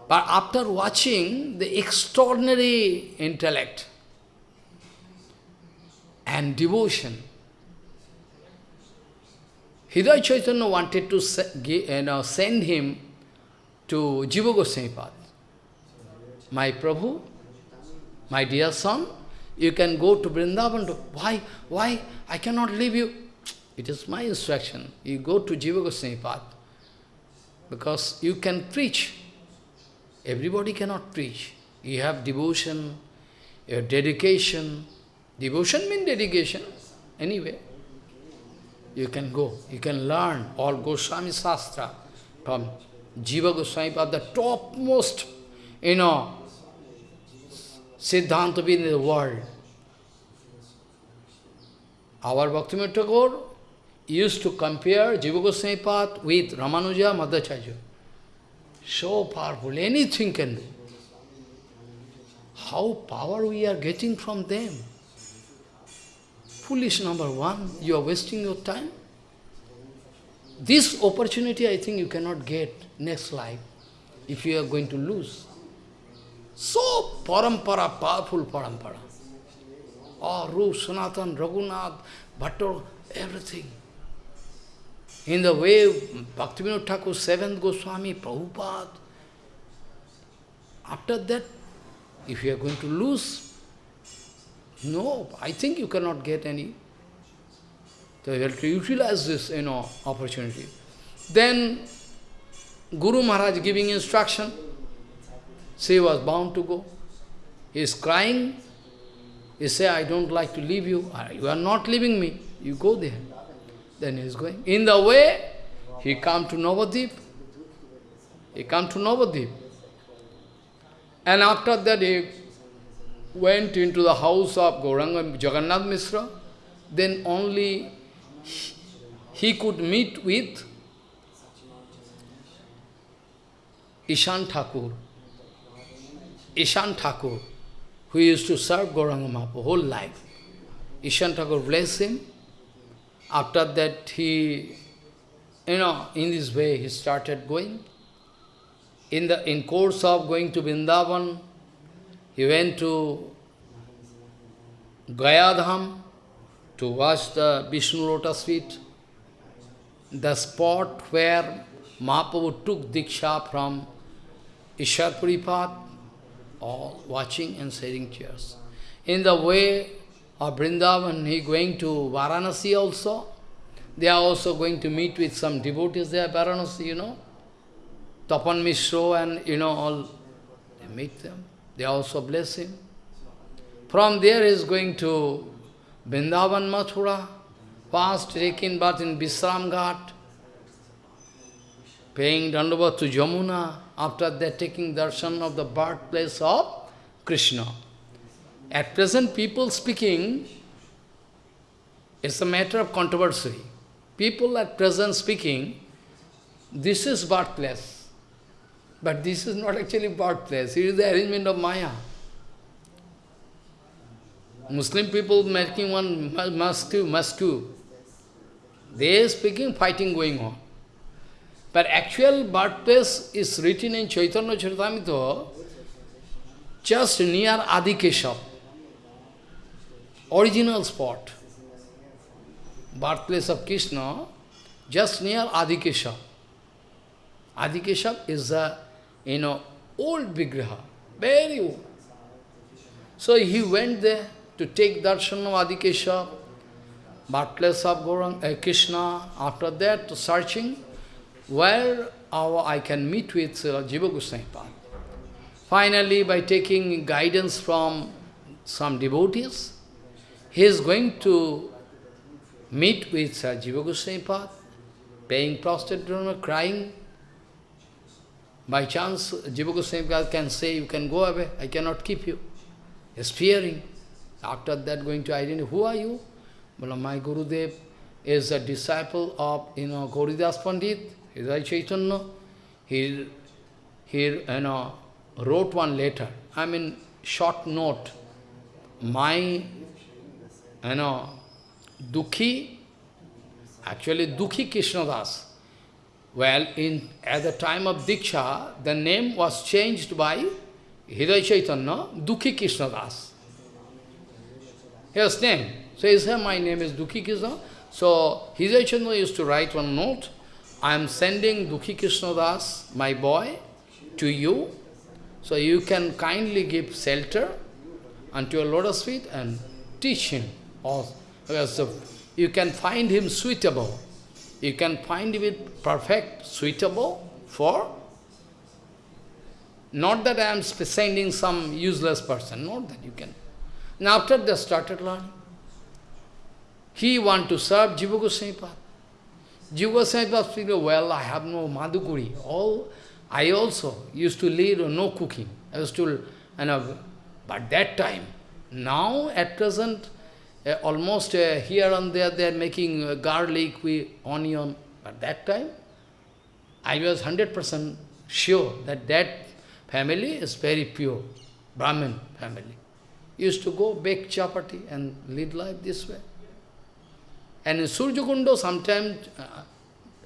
But after watching the extraordinary intellect and devotion, Hridaya Chaitanya wanted to send him to Jiva Goswami Path. My Prabhu, my dear son, you can go to Vrindavan. To, why? Why? I cannot leave you. It is my instruction. You go to Jiva Goswami Path. Because you can preach Everybody cannot preach. You have devotion, your dedication. Devotion means dedication, anyway. you can go. You can learn all Goswami Shastra from Jiva Goswami, but the topmost, you know, Siddhanta in the world. Our Bhaktivinoda Thakur used to compare Jiva Goswami path with Ramanuja Madhacharya. So powerful, anything can do. How power we are getting from them? Foolish number one, you are wasting your time. This opportunity I think you cannot get next life if you are going to lose. So parampara, powerful parampara. Ah, oh, Rup, Sanatan, Raghunath, Bhattar, everything. In the way Bhaktivinoda Thakur, seventh Goswami, Prabhupada. After that, if you are going to lose, no, I think you cannot get any. So you have to utilize this, you know, opportunity. Then Guru Maharaj giving instruction. She was bound to go. He is crying. He say, I don't like to leave you. You are not leaving me. You go there. Then he is going. In the way, he come to Navadip. He come to Navadip. And after that, he went into the house of Gauranga Jagannath Mishra. Then only he could meet with Ishan Thakur. Ishan Thakur, who used to serve Gauranga Mahaprabhu whole life. Ishan Thakur blessed him. After that, he, you know, in this way, he started going. In the in course of going to Vrindavan, he went to Gayadham to watch the Vishnu lotus feet, the spot where Mahaprabhu took Diksha from Ishar Puripat, all watching and sharing tears. In the way Uh, of Vrindavan, he going to Varanasi also. They are also going to meet with some devotees there, Varanasi, you know. Tapan Mishro and, you know, all, they meet them. They also bless him. From there he is going to Vrindavan Mathura, past taking birth in Visram Ghat, paying Dandavat to Jamuna, after that taking darshan of the birthplace of Krishna. At present, people speaking, it's a matter of controversy. People at present speaking, this is birthplace. But this is not actually birthplace, it is the arrangement of Maya. Muslim people making one mosque, mosque. They speaking, fighting going on. But actual birthplace is written in Chaitanya Charitamrita just near Adikeshav, original spot. Birthplace of Krishna, just near Adikeshav. Adikeshav is a, you know, old Vigraha, very old. So he went there to take darshan of Adikeshav, birthplace of Gaurang, uh, Krishna. After that, searching, where our, I can meet with uh, Jiva Goswami Finally, by taking guidance from some devotees, he is going to meet with uh, Jiva Goswami paying prostrate crying. By chance, Jiva Goswami can say, you can go away, I cannot keep you. He is fearing. After that, going to identify, who are you? Well, my Gurudev is a disciple of, you know, Gauridas Pandit, Hridaya Chaitanya. He, he, you know, wrote one letter, I mean, short note. My, you know, Dukhi, actually Dukhi Krishnadas. Well, in, at the time of Diksha, the name was changed by Hridaya Chaitanya, Dukhi Krishnadas. His name. So he said, my name is Dukhi Krishna. So Hridaya Chaitanya used to write one note, I am sending Dukhi Krishna Das, my boy, to you. So you can kindly give shelter unto your lotus feet and teach him. Or, you can find him suitable. You can find him perfect, suitable for not that I am sending some useless person, not that you can. And after they started learning, he want to serve Jiva Goswami Jiva Goswami well, I have no madhukuri. All, I also used to lead no cooking. I was to, you know, but that time, now at present, almost uh, here and there they are making uh, garlic with onion. But that time, I was 100% sure that that family is very pure, Brahmin family. Used to go bake chapati and lead life this way. And in Surjakundo, sometimes uh,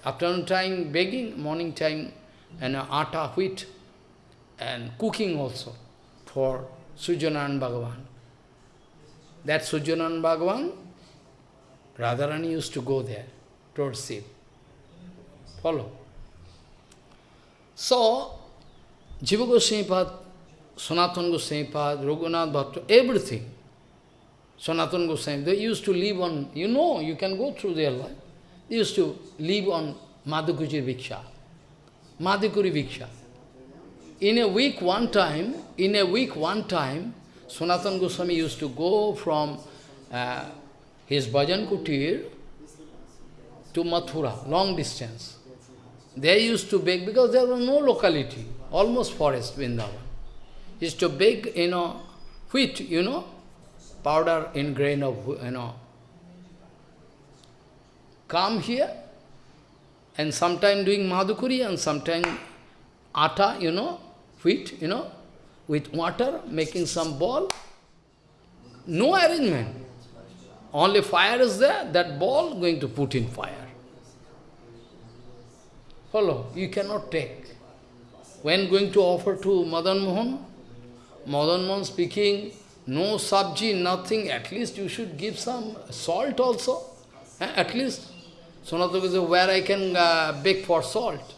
afternoon time baking, morning time, and uh, atta, wheat, and cooking also for Sujanan Bhagavan. That Sujanan Bhagavan, Radharani used to go there towards Shiv. Follow. So, Jiva Goswami Pad, Sanatana Goswami Pad, Raghunath Bhatta, everything. Sanatana Goswami, they used to live on, you know, you can go through their life. They used to live on Madhukuri Viksha. Madhukuri Viksha. In a week one time, in a week one time, Sanatana Goswami used to go from uh, his bhajan kutir to Mathura, long distance. They used to bake, because there was no locality, almost forest, Vrindavan. Used to bake, you know, wheat, you know, powder in grain of, you know. Come here, and sometime doing madhukuri, and sometime atta, you know, wheat, you know, with water, making some ball. No arrangement. Only fire is there, that ball going to put in fire. Follow, you cannot take. When going to offer to Madan Mohan, Madan Mohan speaking, no sabji, nothing, at least you should give some salt also. Eh? At least, Sonataka says, where I can uh, for salt.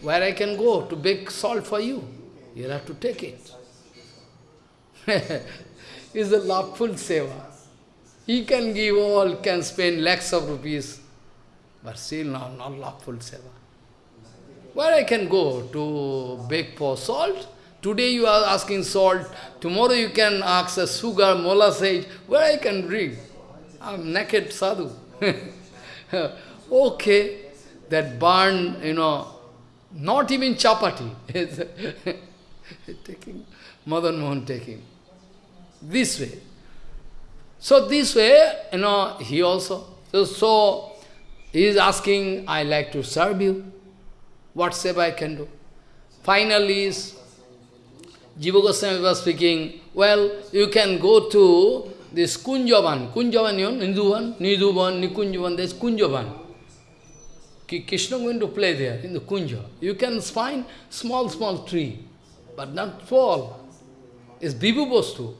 Where I can go to bake salt for you. You'll have to take it. [laughs] it's a loveful seva. He can give all, can spend lakhs of rupees, but still not, not loveful seva. Where I can go to beg for salt? Today you are asking salt, tomorrow you can ask a sugar, molasses, where I can drink? I'm naked sadhu. [laughs] okay, that burn, you know, not even chapati. [laughs] [laughs] taking, Madan Mohan taking. This way. So this way, you know, he also, so, so he is asking, I like to serve you. What seva I can do? Finally, Jiva Goswami was speaking, well, you can go to this Kunjavan. Kunjavan, you know, Ninduvan, Niduvan, Nikunjavan, there's Kunjavan. Krishna going to play there in the Kunja. You can find small, small tree, but not fall. It's Vibhu.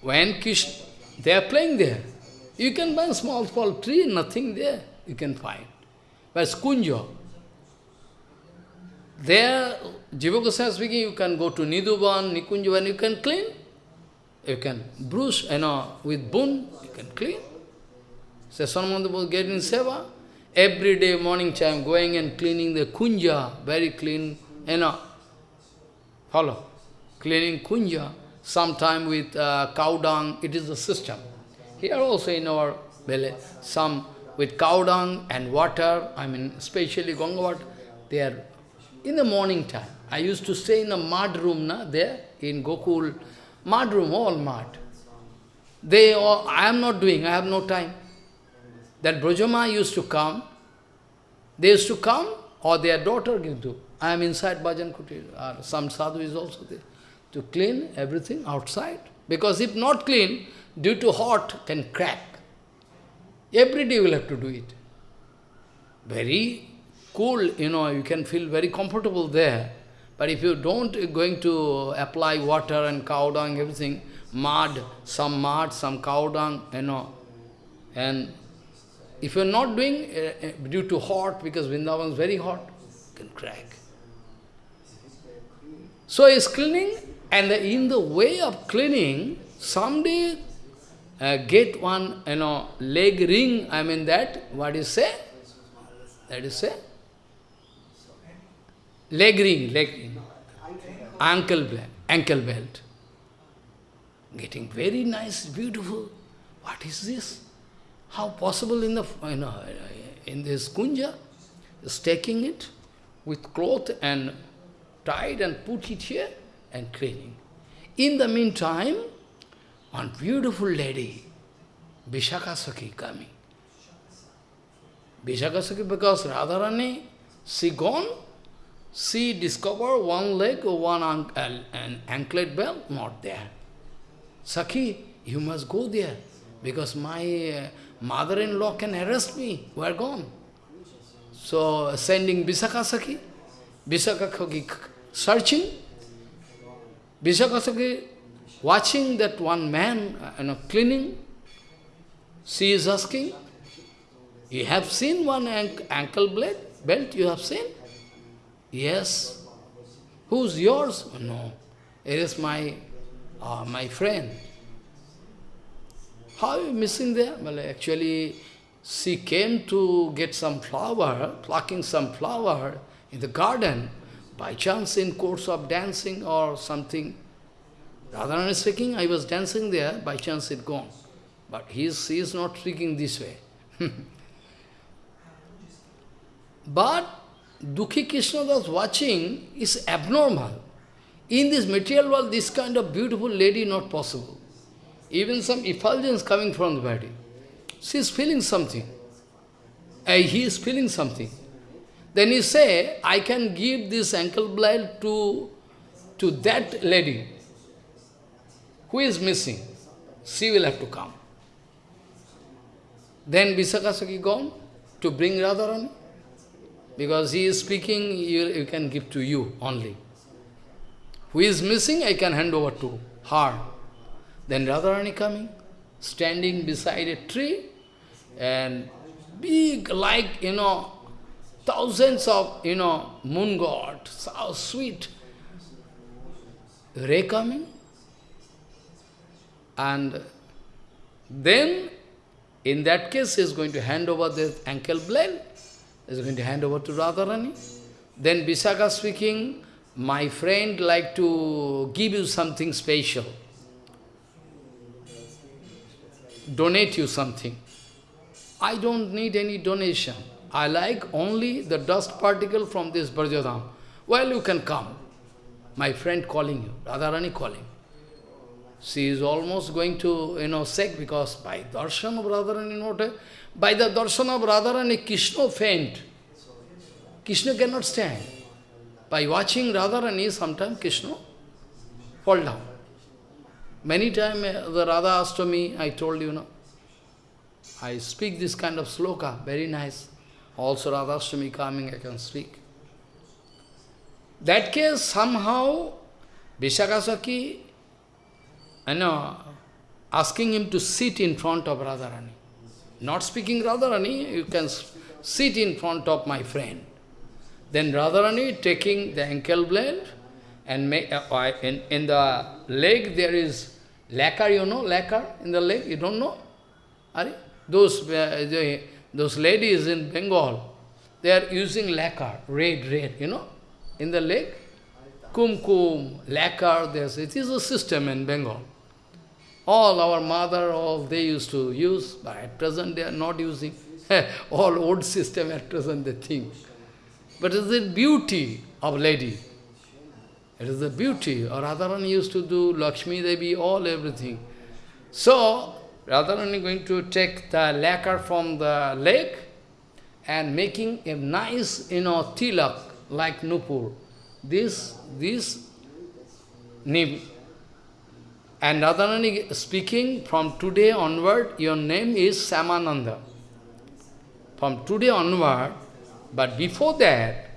When Krishna, they are playing there. You can find small, small tree, nothing there, you can find. But Kunja, there, Jiva Goswami speaking, you can go to Niduban, Nikunjavan, you can clean. You can bruise, you know, with boon, you can clean. Shyamananda was getting seva. Every day, morning time, going and cleaning the kunja, very clean, you know. Follow. Cleaning kunja, sometime with uh, cow dung, it is a system. Here also in our village, some with cow dung and water, I mean, especially Ganga water, they are in the morning time. I used to stay in a mud room na, there in Gokul, mud room, all mud. They all, I am not doing, I have no time. That Brajama used to come, they used to come, or their daughter to. I am inside Bhajan Kutir, or some sadhu is also there, to clean everything outside. Because if not clean, due to hot, can crack. Every day you will have to do it. Very cool, you know, you can feel very comfortable there. But if you don't going to apply water and cow dung, everything, mud, some mud, some cow dung, you know, and if you're not doing uh, due to hot, because Vrindavan is very hot, can crack. So he's cleaning, and in the way of cleaning, someday uh, get one, you know, leg ring, I mean that, what you say? That is say? Leg ring, leg ring, ankle belt, ankle belt. Getting very nice, beautiful. What is this? How possible in the you know in this kunja, is taking it with cloth and tied and put it here and cleaning. In the meantime, one beautiful lady, Vishakasaki coming. Vishakasaki because Radharani, she gone, she discovered one leg or one an, an anklet belt, not there. Sakhi, you must go there, because my uh, mother-in-law can arrest me, we are gone. So, sending Visakasaki, Visakasaki searching, Visakasaki watching that one man uh, you know, cleaning, she is asking, you have seen one ankle blade, belt, you have seen? Yes. Who's yours? No. It is my, uh, my friend. How are you missing there? Well, actually, she came to get some flower, plucking some flower in the garden, by chance in course of dancing or something. Radharani speaking, I was dancing there, by chance it gone. But he is, he is not speaking this way. [laughs] but Dukhi Krishna was watching is abnormal. In this material world, this kind of beautiful lady not possible. Even some effulgence coming from the body. She is feeling something. Uh, he is feeling something. Then he say, I can give this ankle blade to, to that lady. Who is missing? She will have to come. Then Visakasaki gone to bring Radharani. Because he is speaking, you, you can give to you only. Who is missing, I can hand over to her. Then Radharani coming, standing beside a tree, and big, like, you know, thousands of, you know, moon god, so sweet. Ray coming. And then, in that case, he is going to hand over the ankle blade, he is going to hand over to Radharani. Then Visakha speaking, my friend like to give you something special. Donate you something. I don't need any donation. I like only the dust particle from this Brajadam. Well, you can come. My friend calling you, Radharani calling. She is almost going to, you know, sick because by darshan of Radharani, not by the darshan of Radharani, Krishna faint. Krishna cannot stand. By watching Radharani, sometimes Krishna fall down. Many times uh, the Radha asked me, I told you, no, I speak this kind of sloka, very nice. Also Radha Ashtami coming, I can speak. That case, somehow, Vishakasaki you know, asking him to sit in front of Radharani. Not speaking Radharani, you can sit in front of my friend. Then Radharani taking the ankle blade and uh, in, in the leg there is lacquer, you know, lacquer in the leg, you don't know? Are those, uh, the, those ladies in Bengal, they are using lacquer, red, red, you know, in the leg. Kum kum, lacquer, there's, it is a system in Bengal. All our mother, all they used to use, but at present they are not using. [laughs] all old system at present they think. But it is the beauty of lady. It is the beauty. Or Radharani used to do Lakshmi Devi, all everything. So, Radharani going to take the lacquer from the lake and making a nice, you know, tilak like Nupur. This, this nib and Radharani speaking, from today onward, your name is Shyamananda. From today onward, but before that,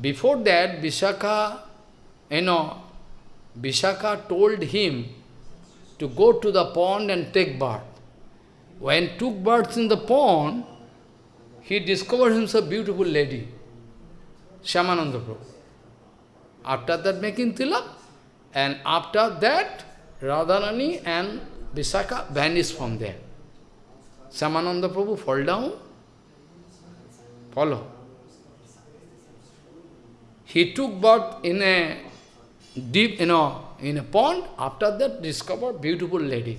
before that, Vishaka, you know, Vishaka told him to go to the pond and take bath. When took baths in the pond, he discovered himself beautiful lady, Shyamananda Prabhu. After that making tilak, and after that, Radharani and Visakha vanished from there. Shyamananda Prabhu fall down, follow. He took birth in a deep, you know, in a pond, after that discover beautiful lady.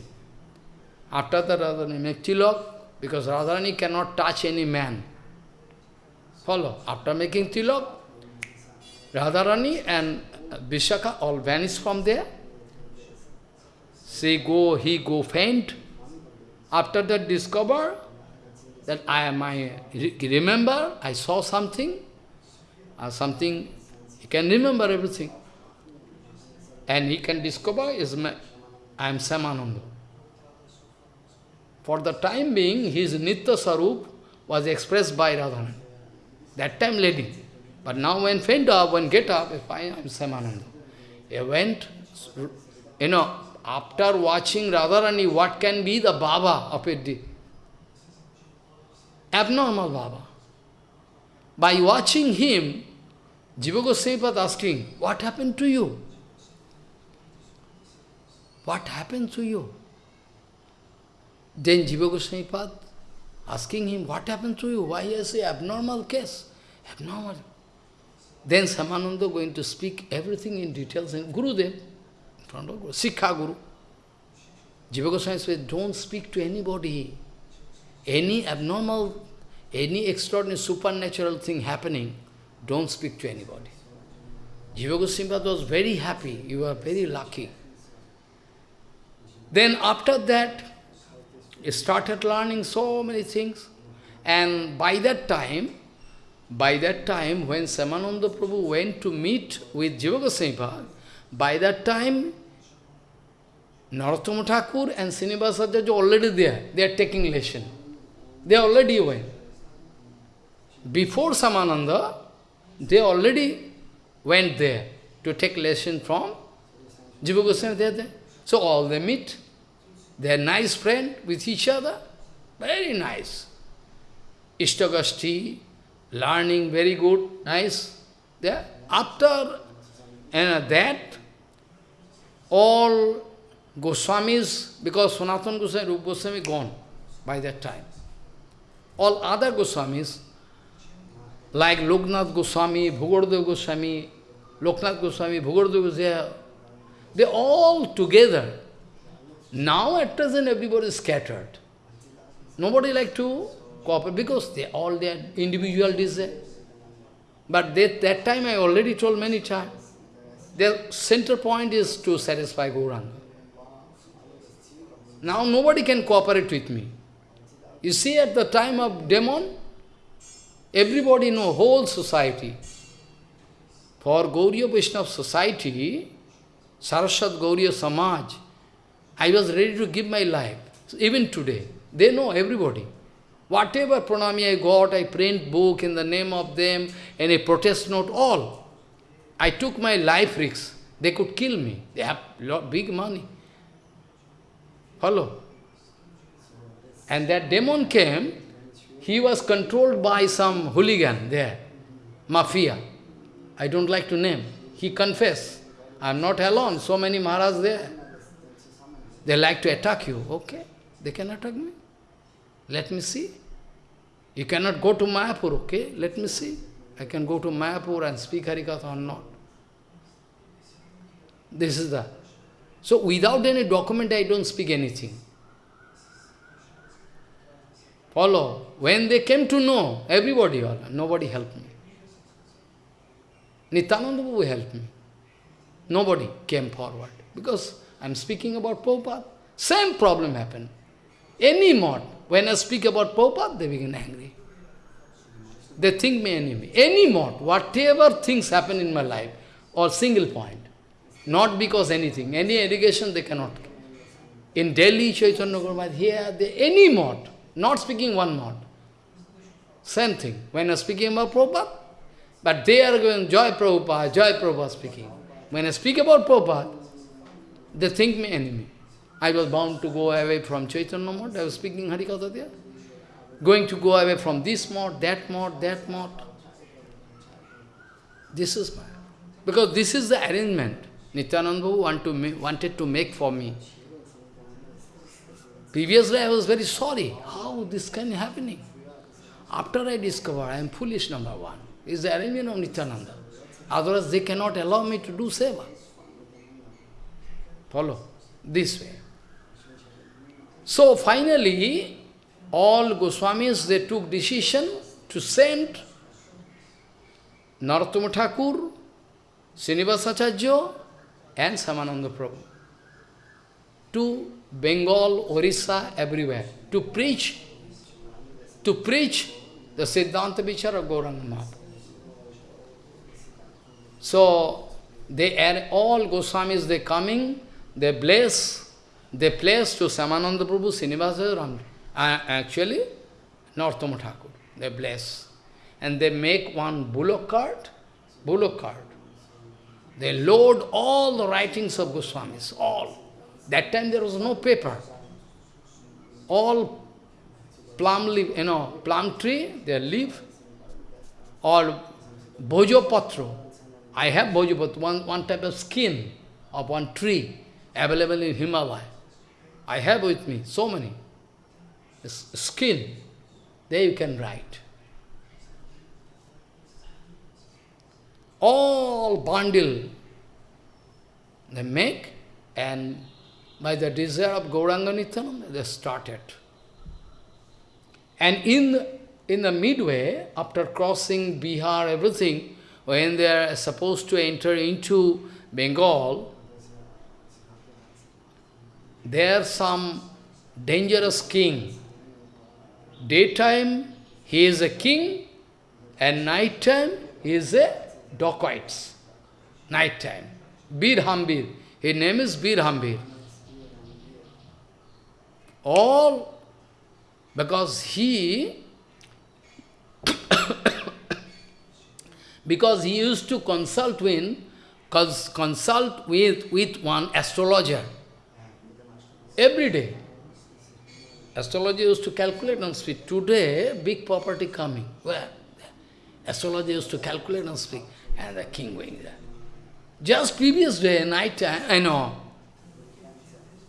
After that, Radharani make tilak, because Radharani cannot touch any man. Follow. After making tilak, Radharani and Vishaka all vanish from there. She go, he go faint. After that discover that I am I remember, I saw something, or something, he can remember everything. And he can discover is my, I am Shyamananda. For the time being, his Nitya Sarup was expressed by Radharani. That time lady. But now when faint up, when get up, if I am Shyamananda. He went, you know, after watching Radharani, what can be the Baba of it? Abnormal Baba. By watching him, Jiva Goswami asking, what happened to you? What happened to you? Then Jiva Goswami asking him, what happened to you? Why is a abnormal case? Abnormal. Then Shyamananda going to speak everything in details in Gurudev, in front of Guru, Sikha Guru. Jiva Goswami says, don't speak to anybody. Any abnormal, any extraordinary supernatural thing happening, don't speak to anybody. Jiva Goswami was very happy, you are very lucky. Then after that, he started learning so many things. And by that time, by that time, when Shyamananda Prabhu went to meet with Jiva Goswami, by that time, Narottama Thakur and Srinivasacharya are already there. They are taking lesson. They already went. Before Shyamananda, they already went there to take lesson from Jiva Goswami. They are there. So all they meet. They are nice friend with each other. Very nice. Ishtagoshthi, learning very good, nice. There. After and that, all Goswamis, because Sanatana Goswami, Rupa Goswami gone by that time. All other Goswamis, like Loknath Goswami, Bhugarbha Goswami, Loknath Goswami, Bhugarbha Goswami, they all together. Now at present everybody is scattered. Nobody like to cooperate because they all their individual desire. But they, that time I already told many times, their center point is to satisfy Gauranga. Now nobody can cooperate with me. You see, at the time of demon, everybody know, whole society. For Gauriya Vaishnava society, Saraswat Gauriya Samaj, I was ready to give my life. Even today, they know everybody. Whatever pranami I got, I print book in the name of them, and a protest note, all. I took my life risks. They could kill me. They have lot, big money. Hello? And that demon came, he was controlled by some hooligan there, mafia. I don't like to name. He confessed, I am not alone, so many Maharaj there. They like to attack you. Okay, they can attack me. Let me see. You cannot go to Mayapur, okay? Let me see. I can go to Mayapur and speak Harikatha or not. This is the... So without any document, I don't speak anything. Follow. When they came to know, everybody, nobody helped me. Nityananda helped me. Nobody came forward. Because I am speaking about Prabhupada. Same problem happened. Any mod, when I speak about Prabhupada, they begin angry. They think me enemy. Any mod, whatever things happen in my life, or single point, not because anything, any education they cannot. In Delhi, Chaitanya Gurmat, here, they, any mod, not speaking one mod. Same thing. When I speaking about Prabhupada, but they are going, Joy Prabhupada, Joy Prabhupada speaking. When I speak about Prabhupada, they think me enemy. I was bound to go away from Chaitanya mod, I was speaking Harikatha there. Going to go away from this mod, that mod, that mod. This is my... Because this is the arrangement Nityananda want to wanted to make for me. Previously I was very sorry. How this can happening? After I discovered I am foolish, number one. Is the arrangement of Nityananda. Otherwise they cannot allow me to do seva. Follow? This way. So finally, all Goswamis, they took decision to send Narottama Thakur, Srinivasacharya and Shyamananda Prabhu to Bengal, Orissa, everywhere, to preach, to preach the Siddhanta Vichara Gauranga Mahaprabhu. So, they are all Goswamis, they coming, they bless, they place to Shyamananda Prabhu, Srinivasa Ram. Uh, actually, Narottama Thakur, they bless. And they make one bullock cart, bullock cart. They load all the writings of Goswamis, all. That time there was no paper. All plum leaf, you know, plum tree, their leaf, or bhojopatra. I have bhojopatra, one, one type of skin of one tree available in Himalaya. I have with me so many. Skin, there you can write. All bundle they make and by the desire of Gauranga Nityananda, they started. And in in the midway, after crossing Bihar, everything, when they are supposed to enter into Bengal, there some dangerous king. Daytime, he is a king, and nighttime, he is a dacoits. Nighttime. Bir Hambir. His name is Bir Hambir. All because he because he used to consult with consult with, with one astrologer every day. Astrologer used to calculate and speak. Today, big property coming. Where? Astrologer used to calculate and speak. And the king going there. Just previous day, night time, I know,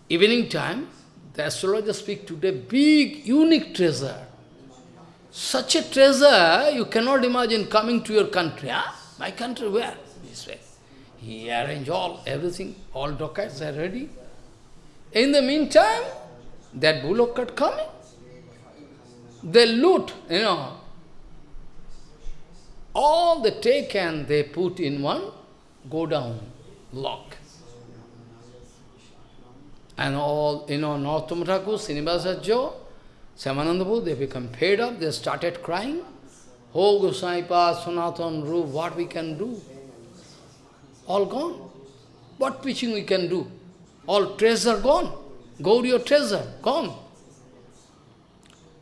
evening time, the astrologer speak today, big, unique treasure. Such a treasure, you cannot imagine coming to your country. Huh? My country, where? This way. He arranged all, everything, all documents are ready. In the meantime, that bullock cart coming. They loot, you know. All they take and they put in one go down lock. And all, you know, Narottama Thakur, Srinivasacharya, Shyamananda they become fed up, they started crying. Oh, Gosaipa, Sanatan, Rup, what we can do? All gone. What preaching we can do? All treasure gone. Go to your treasure, gone.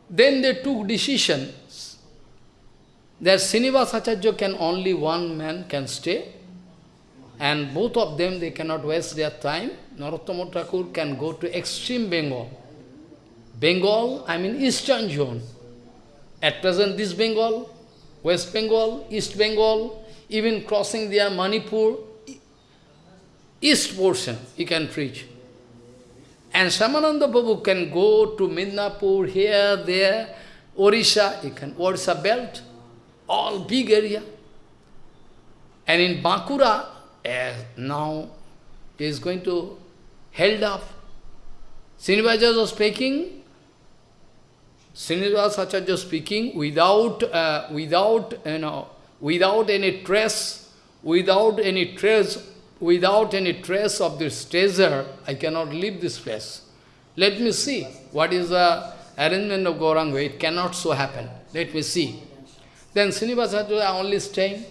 Then they took decisions that Srinivasacharya can only one man can stay, and both of them, they cannot waste their time. Narottama can go to extreme Bengal. Bengal, I mean eastern zone. At present, this Bengal, West Bengal, East Bengal, even crossing their Manipur, east portion, he can preach. And Shyamananda Prabhu can go to Midnapur, here, there, Orissa, he can, Orissa belt, all big area. And in Bankura, as eh, now is going to held up. Srinivasa was speaking, Srinivasa Acharya speaking without, uh, without, you know, without any trace, without any trace, without any trace of this treasure, I cannot leave this place. Let me see what is the arrangement of Gauranga. It cannot so happen. Let me see. Then Srinivasa Acharya only staying,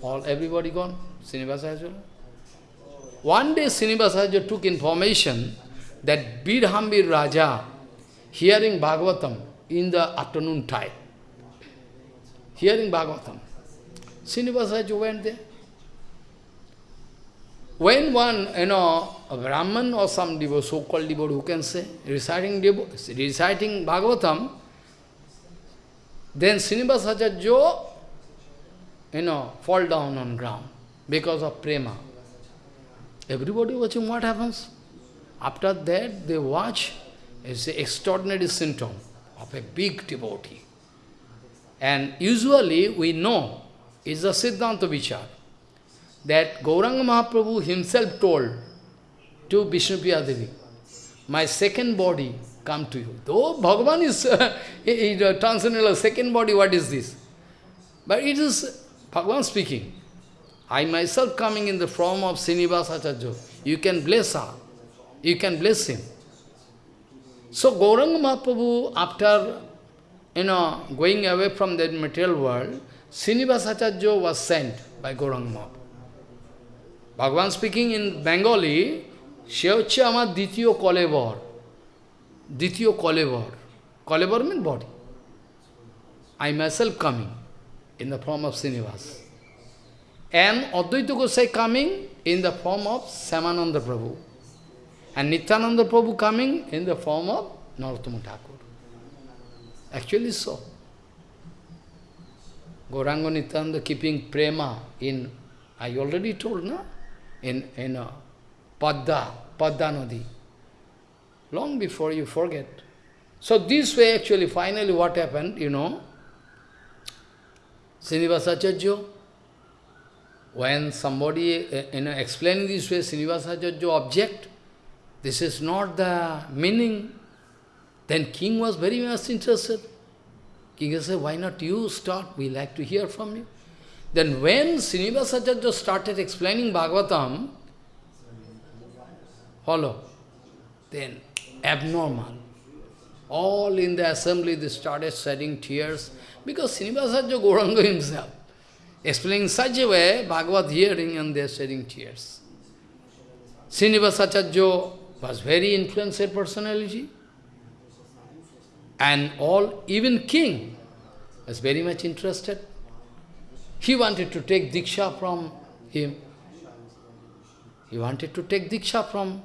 all everybody gone. Srinivasacharya. One day Srinivasacharya took information that Bir Hambir Raja, hearing Bhagavatam in the afternoon time, hearing Bhagavatam, Srinivasacharya went there. When one, you know, a Brahman or some devotee, so-called devotee, who can say, reciting, reciting Bhagavatam, then Srinivasacharya, you know, fall down on ground because of prema. Everybody watching what happens. After that, they watch, it's an extraordinary symptom of a big devotee. And usually we know, is a Siddhanta Vichar, that Gauranga Mahaprabhu himself told to Vishnupriya Devi, my second body come to you. Though Bhagavan is [laughs] uh, transcendental second body, what is this? But it is Bhagavan speaking. I myself coming in the form of Srinivas Acharya. You can bless her. You can bless him. So Gauranga Mahaprabhu, after you know going away from the material world, Srinivasacharya was sent by Gauranga Mahaprabhu. Bhagavan speaking in Bengali, Shyochi Amad Dityo Kolevar. Dityo Kolevar. Kolevar means body. I myself coming in the form of Srinivas. And Advaita Gosai coming in the form of Shyamananda Prabhu. And Nityananda Prabhu coming in the form of Narottama Thakur. Actually so. Gauranga Nityananda keeping prema in, I already told, no? In, in uh, Padda, Padda. Long before you forget. So this way actually, finally what happened, you know, Srinivasacharya, when somebody uh, you know, explaining this way, Srinivasacharya object, this is not the meaning, then king was very much interested. King said, why not you start, we like to hear from you. Then when Srinivasacharya started explaining Bhagavatam, follow, then abnormal. All in the assembly, they started shedding tears, because Srinivasacharya Gauranga himself, explaining such a way, Bhagavad hearing, and they are shedding tears. Srinivasacharya was very influential personality, and all, even king, was very much interested. He wanted to take Diksha from him. He wanted to take Diksha from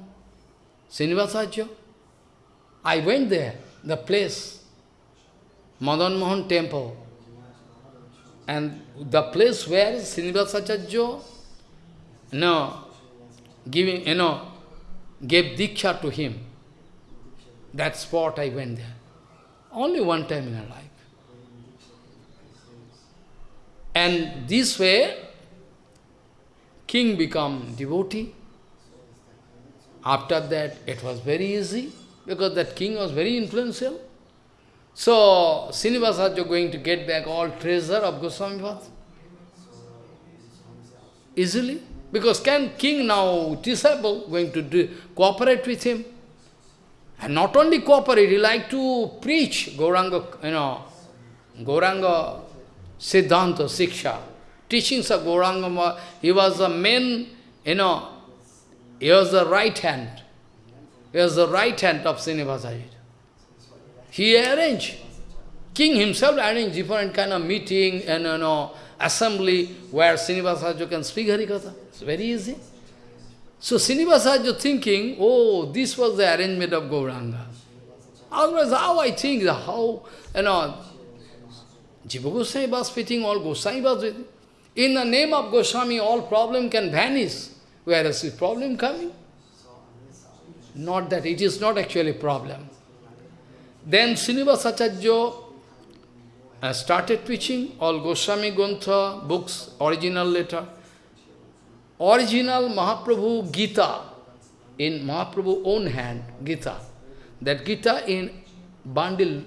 Srinivasacharya. I went there, the place, Madan Mohan temple. And the place where Srinivasacharya, no, giving, you know, gave Diksha to him. That spot I went there. Only one time in my life. And this way, king become devotee. After that, it was very easy, because that king was very influential. So, Srinivasacharya going to get back all treasure of Goswami Path. Easily. Because can king now, disciple, going to do, cooperate with him? And not only cooperate, he like to preach Gauranga, you know, Gauranga Siddhanta, Siksha, teachings of Gauranga. He was the main, you know, he was the right hand. He was the right hand of Srinivasacharya. He arranged. King himself arranged different kind of meeting and you know, assembly where Srinivasacharya can speak Harikatha. It's very easy. So Srinivasacharya thinking, oh, this was the arrangement of Gauranga. Otherwise, how I think, how, you know, Jiva Goswami was fitting, all Goswami was fitting. In the name of Goswami, all problem can vanish. Where is the problem coming? Not that, it is not actually problem. Then Srinivasacharya uh, started preaching all Goswami Grantha books, original letter. Original Mahaprabhu Gita, in Mahaprabhu own hand, Gita. That Gita in bundle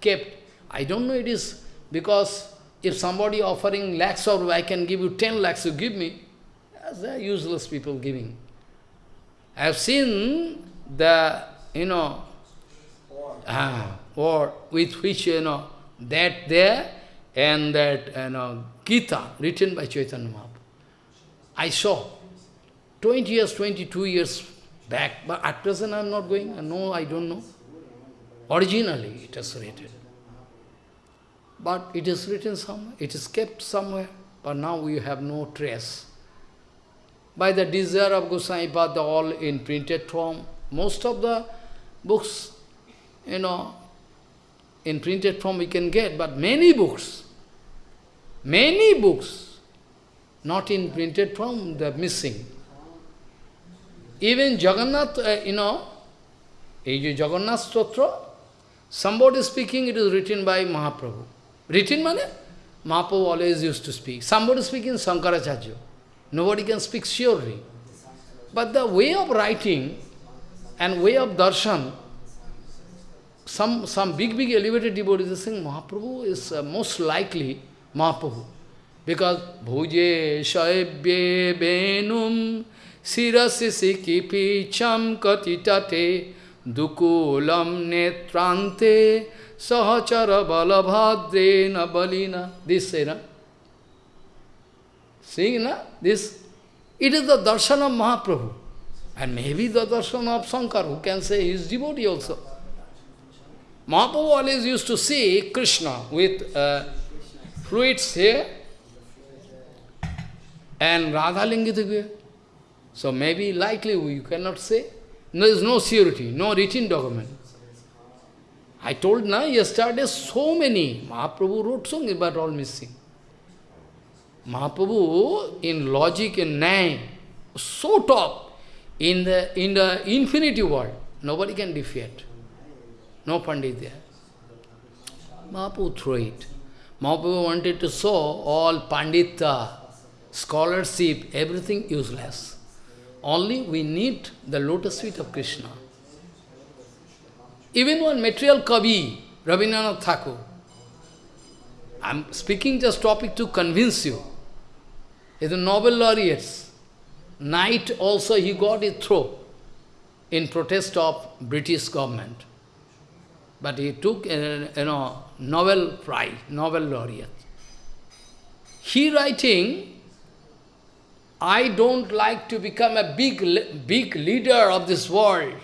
kept. I don't know it is because if somebody offering lakhs or I can give you 10 lakhs, you give me. As are useless people giving. I have seen the, you know, ah, or with which, you know, that there and that, you know, Gita written by Chaitanya Mahaprabhu. I saw 20 years, 22 years back, but at present I am not going, no, I don't know. Originally it is written. But it is written somewhere, it is kept somewhere, but now we have no trace. By the desire of Goswami Pada, all in printed form, most of the books, you know, in printed form we can get, but many books, many books, not in printed form, they are missing. Even Jagannath, uh, you know, Jagannath Stotra, somebody speaking, it is written by Mahaprabhu. Written mane? Mahaprabhu always used to speak. Somebody speaking Sankaracharya. Nobody can speak surely. But the way of writing and way of darshan, some, some big, big elevated devotees are saying Mahaprabhu is uh, most likely Mahaprabhu. Because bhuje shaibye benum sirasi sikipicham katitate dukulam netrante sahachara balabhadrena balina. This say, na? See, na? This, it is the darshan of Mahaprabhu. And maybe the darshan of Shankar, who can say he is devotee also. Mahaprabhu always used to see Krishna with uh, fruits here and Radha Lingitagya. So maybe likely you cannot say. There is no surety, no written document. I told na yesterday so many. Mahaprabhu wrote songs but all missing. Mahaprabhu in logic and nine, so top in the in the infinity world. Nobody can defeat. No Pandit there. Mahaprabhu threw it. Mahaprabhu wanted to show all Pandita, scholarship, everything useless. Only we need the lotus feet of Krishna. Even one material Kavi, Rabindranath Thakur, I am speaking just topic to convince you. Is a Nobel laureate. Knight also he got it throw in protest of British government. But he took, uh, you know, Nobel Prize, Nobel laureate. He writing, I don't like to become a big, big leader of this world.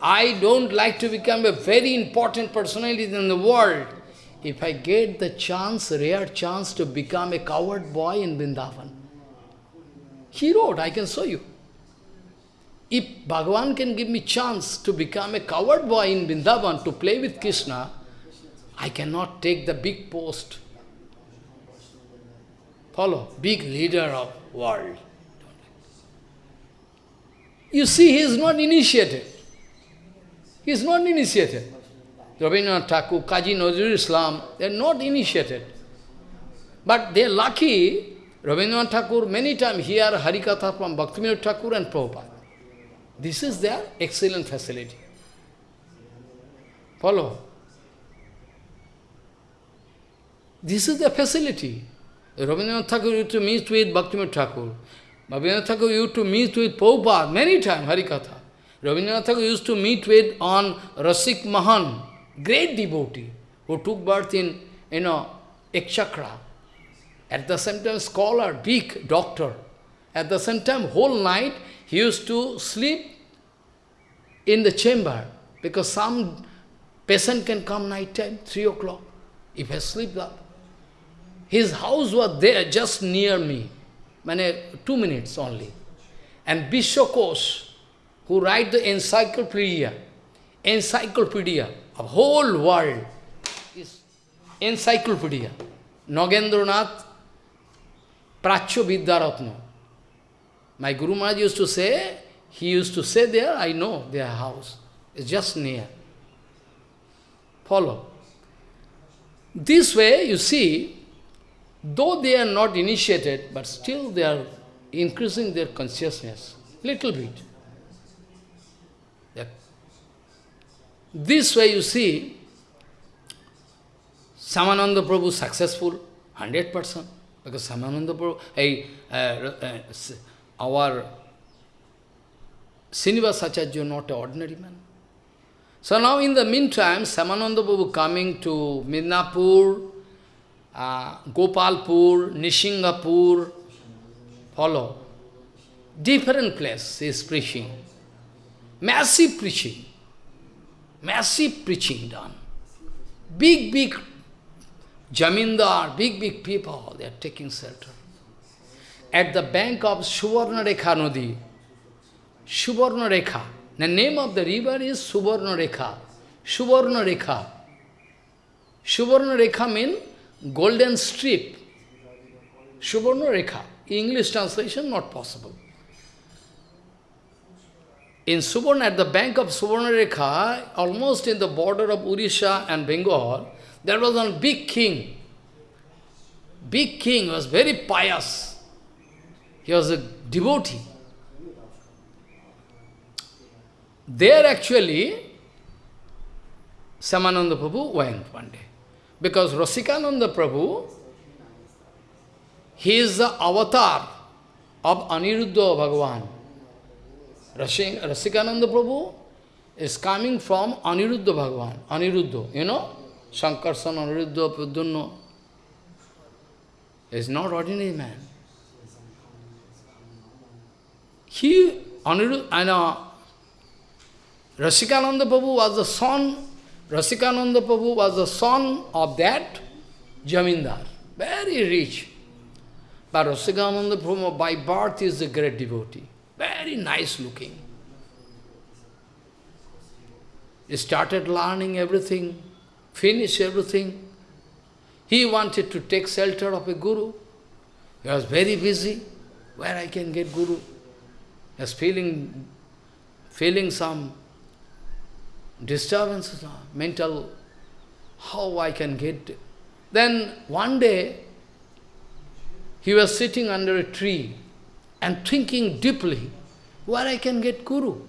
I don't like to become a very important personality in the world. If I get the chance, rare chance to become a coward boy in Vrindavan. He wrote, I can show you. If Bhagavan can give me chance to become a coward boy in Vrindavan to play with Krishna, I cannot take the big post. Follow, big leader of world. You see, he is not initiated. He is not initiated. Rabindranath Thakur, Kazi Nazrul Islam, they are not initiated. But they are lucky, Rabindranath Thakur many times hear Harikatha from Bhaktivinoda Thakur and Prabhupada. This is their excellent facility. Follow. This is the facility. Rabindranath Thakur used to meet with Bhaktivinoda Thakur. Rabindranath Thakur used to meet with Prabhupada many times, Harikatha. Rabindranath Thakur used to meet with on Rasik Mohan, great devotee, who took birth in, you know, Ekchakra. At the same time, scholar, big doctor. At the same time, whole night, he used to sleep in the chamber, because some patient can come night time, 3 o'clock, if I sleep up. His house was there, just near me, mane, two minutes only. And Vishwakosh, who write the encyclopedia, encyclopedia of whole world, is encyclopedia. Nagendranath Pracho Vidyaratna. My Guru Maharaj used to say, he used to say there, I know their house. It's just near. Follow. This way, you see, though they are not initiated, but still they are increasing their consciousness, little bit. This way, you see, Shyamananda Prabhu successful, 100%, because Shyamananda Prabhu, hey, uh, uh, our Srinivas Acharya not an ordinary man. So now in the meantime, Shyamananda Prabhu coming to Midnapur, uh, Gopalpur, Nishingapur, follow. Different place is preaching. Massive preaching. Massive preaching done. Big, big Jamindar, big, big people, they are taking shelter. At the bank of Suvarna Rekha Nadi, Suvarna Rekha, the name of the river is Suvarna Rekha. Suvarna Rekha. Suvarna Rekha means golden strip. Suvarna Rekha. English translation not possible. In Suvarna, at the bank of Suvarna Rekha, almost in the border of Urisha and Bengal, there was a big king. Big king was very pious. He was a devotee. There actually, Shyamananda Prabhu went one day. Because Rasikananda Prabhu, he is the avatar of Aniruddha Bhagavan. Rasikananda Prabhu is coming from Aniruddha Bhagavan. Aniruddha, you know? Shankarsan, Aniruddha, Pradyumna. is not ordinary man. He, Aniruddha, I know, Rasikananda Prabhu was the son, Rasikananda Prabhu was the son of that Jamindar, very rich. But Rasikananda Prabhu by birth is a great devotee, very nice looking. He started learning everything, finished everything. He wanted to take shelter of a guru. He was very busy. Where I can get guru? He was feeling, feeling some disturbances, mental, how I can get. Then one day, he was sitting under a tree and thinking deeply, where I can get guru.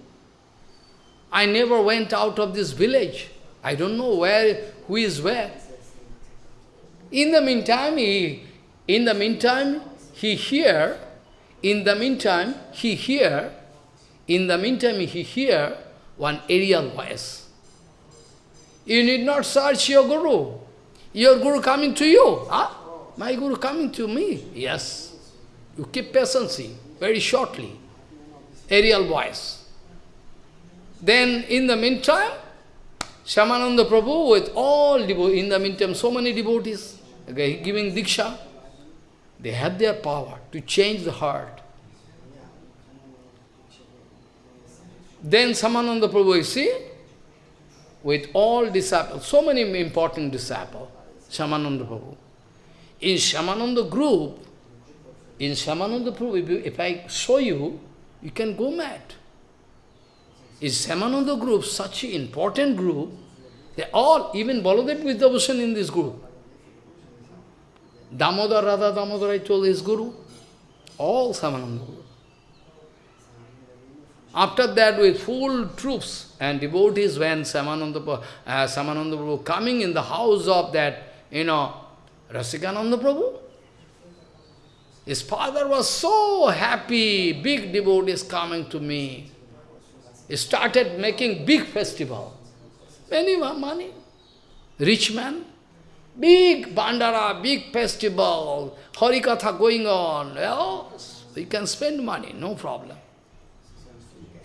I never went out of this village. I don't know where, who is where. In the meantime, he, in the meantime, he hear, in the meantime, he hear, in the meantime, he hear one aerial voice. You need not search your guru. Your guru coming to you. Huh? My guru coming to me. Yes. You keep patience, very shortly. Aerial voice. Then, in the meantime, Shyamananda Prabhu with all devotees, in the meantime, so many devotees, okay, giving Diksha, they have their power to change the heart. Then Shyamananda Prabhu, you see, with all disciples, so many important disciples, Shyamananda Prabhu. In Shyamananda group, in Shyamananda Prabhu, if I show you, you can go mad is Shyamananda group such an important group? They all, even Baladev Vidyabhushan in this group. Damodar Radha Damodar I told his guru. All Shyamananda group. After that, with full troops and devotees, when Shyamananda, uh, Shyamananda Prabhu coming in the house of that, you know, Rasikananda Prabhu, his father was so happy, big devotees coming to me. He started making big festival. Many money. Rich man. Big bandara, big festival, Harikatha going on. Well, you can spend money, no problem.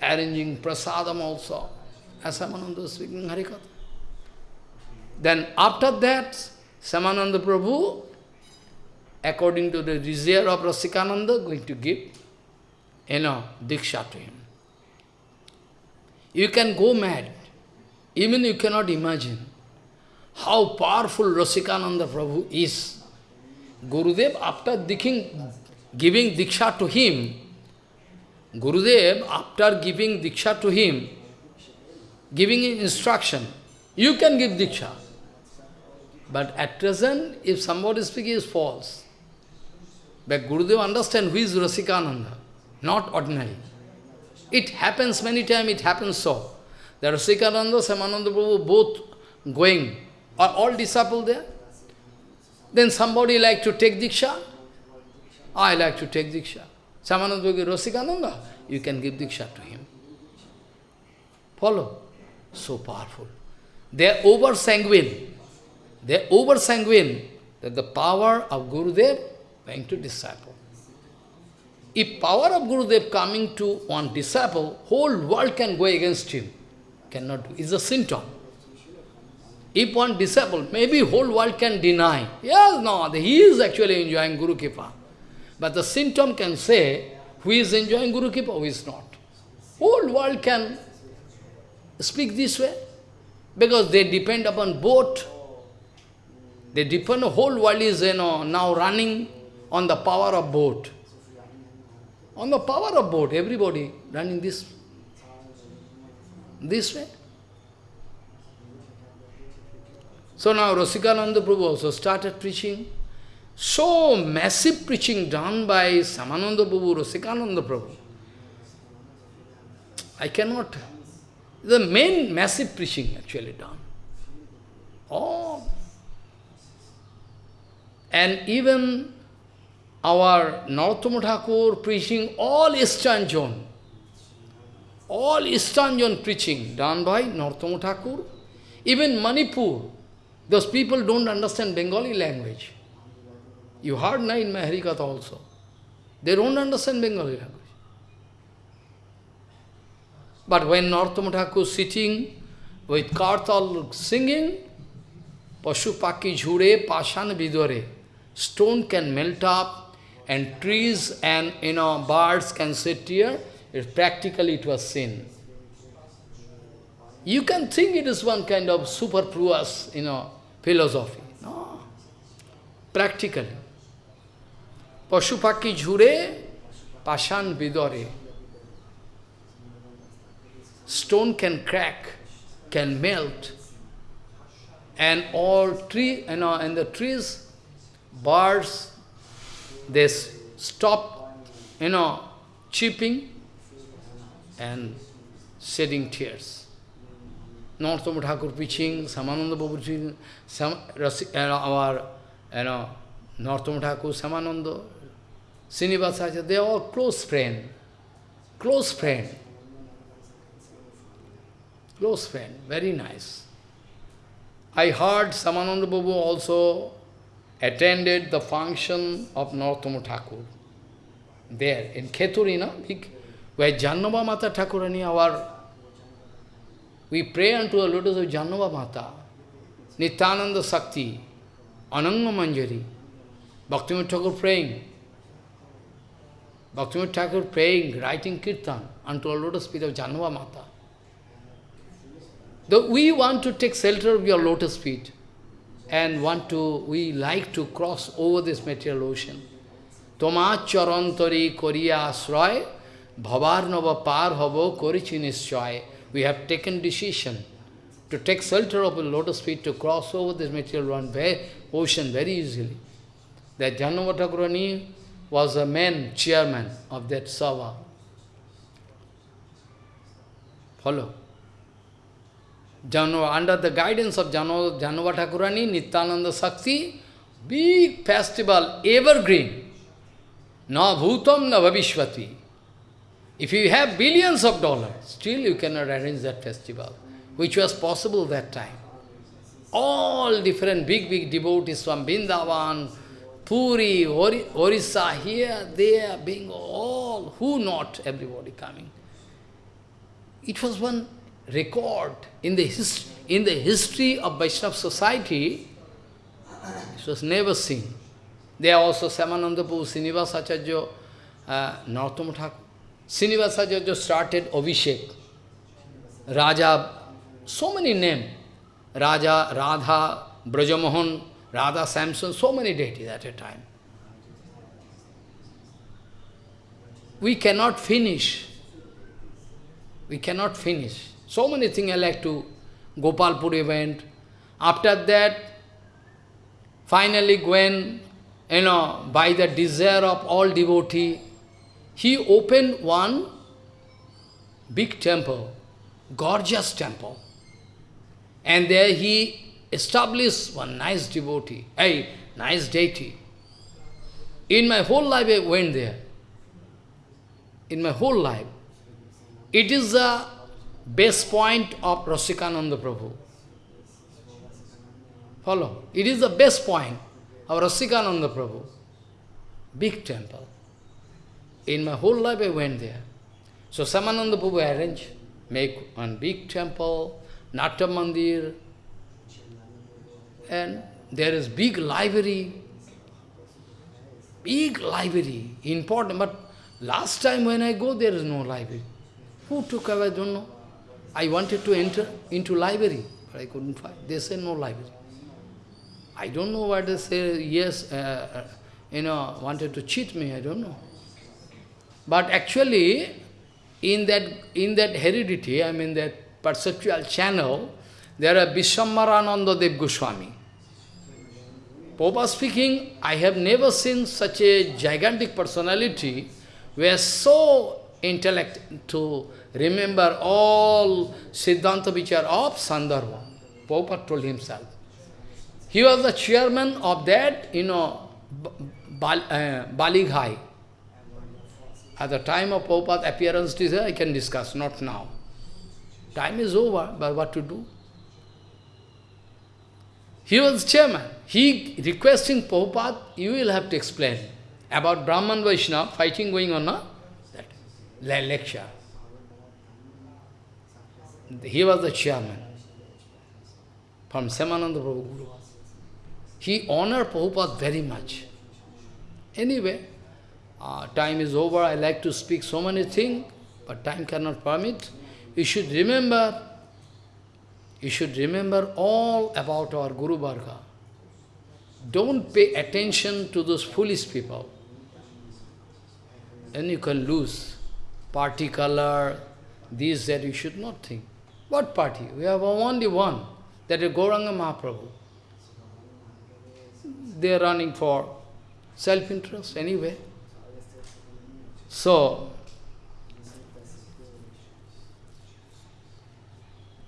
Arranging prasadam also. As Shyamananda speaking Harikatha. Then after that, Shyamananda Prabhu, according to the desire of Rasikananda, going to give, you know, Diksha to him. You can go mad. Even you cannot imagine how powerful Rasikananda Prabhu is. Gurudev, after diking, giving Diksha to him, Gurudev, after giving Diksha to him, giving instruction, you can give Diksha. But at present, if somebody speaking is false, but Gurudev understand who is Rasikananda, not ordinary. It happens many times, it happens so. There are Sikananda, Shyamananda Prabhu, both going. Are all disciples there? Then somebody like to take Diksha. I like to take Diksha. Shyamananda Prabhu, Rasikananda, you can give Diksha to him. Follow? So powerful. They are over sanguine. They are over sanguine that the power of Gurudev going to disciple. If power of Gurudev coming to one disciple, whole world can go against him. Cannot do. It's a symptom. If one disciple, maybe whole world can deny. Yes, no, he is actually enjoying Guru Kripa. But the symptom can say, who is enjoying Guru Kripa, who is not. Whole world can speak this way. Because they depend upon both. They depend, whole world is you know, now running on the power of both. On the power of boat, everybody running this, this way. So now Rasikananda Prabhu also started preaching. So massive preaching done by Shyamananda Prabhu, Rasikananda Prabhu. I cannot, the main massive preaching actually done. all. And even our Narottama Thakur preaching all Eastern zone, all Eastern zone preaching done by Narottama Thakur, even Manipur, those people don't understand Bengali language. You heard na in my also. They don't understand Bengali language. But when Narottama Thakur sitting with Kartal singing, Pashupaki jhure pashan vidore, stone can melt up and trees and you know birds can sit here, it, practically it was sin. You can think it is one kind of superfluous, you know, philosophy. No. Practically. পশু পাখি ঝুড়ে পাশান বিদরে। Stone can crack can melt and all tree an the trees birds these stop in chirping and shedding tears Narottam Thakur পিছিং Shyamananda babu our Narottam Thakur Shyamananda Srinivasacharya, they are all close friend, close friend, close friend, very nice. I heard Shyamananda Babu also attended the function of Narottama Thakur there in Kheturi, no? where Jahnava Mata Thakurani, our we pray unto the lotus of Jahnava Mata, Nityananda Sakti, Ananga Manjari, Bhaktivinoda Thakur praying, Bhaktivinoda Thakur praying, writing kirtan unto the lotus feet of Jahnava Mata. Though we want to take shelter of your lotus feet and want to, we like to cross over this material ocean. Toma charantari koriya asray, bhavarnava par havo korichi nischay. We have taken decision to take shelter of the lotus feet to cross over this material one very, ocean very easily. That Jahnava Thakurani was a main chairman of that Sava. Follow. Jahnava, under the guidance of Jahnava, Jahnava Thakurani, Nityananda Sakti, big festival, evergreen. Na bhutam na bhavishvati. If you have billions of dollars, still you cannot arrange that festival, which was possible that time. All different big, big devotees from Bindavan, Puri, Ori, Orissa, here, there, being all, who not, everybody coming. It was one record in the, his, in the history of Vaishnava society, it was never seen. There are also Shyamananda Prabhu, Srinivasacharya, uh, Narottama Thakur. Srinivasacharya started Abhishek. Raja, so many names. Raja, Radha, Brajamohan, Radha Samson, so many deities at a time. We cannot finish. We cannot finish. So many things I like to, Gopalpur event. After that, finally when, you know, by the desire of all devotee, he opened one big temple, gorgeous temple. And there he established one nice devotee, a nice deity. In my whole life I went there. In my whole life. It is the base point of Rasikananda Prabhu. Follow. It is the best point of Rasikananda Prabhu. Big temple. In my whole life I went there. So Shyamananda Prabhu arranged, make one big temple, Natya Mandir, and there is big library, big library, important, but last time when I go, there is no library. Who took away, I don't know. I wanted to enter into library, but I couldn't find. They said no library. I don't know what they say, yes, uh, uh, you know, wanted to cheat me, I don't know. But actually, in that, in that heredity, I mean that perceptual channel, there are Vishwambharananda Dev Goswami. Popa speaking, I have never seen such a gigantic personality is so intellect to remember all Siddhanta Vichar of Sandarbha. Prabhupada told himself. He was the chairman of that, you know, Bal, uh. At the time of Prabhupada's appearance, I can discuss, not now. Time is over, but what to do? He was chairman. He requesting Prabhupada, you will have to explain about Brahman Vaishnava fighting going on, no? that lecture. He was the chairman from Shyamananda Prabhu Guru. He honored Prabhupada very much. Anyway, uh, time is over. I like to speak so many things, but time cannot permit. You should remember, you should remember all about our Guru Varga. Don't pay attention to those foolish people. Then you can lose. Party color, this, that, you should not think. What party? We have only one, that is Gauranga Mahaprabhu. They are running for self-interest anyway. So,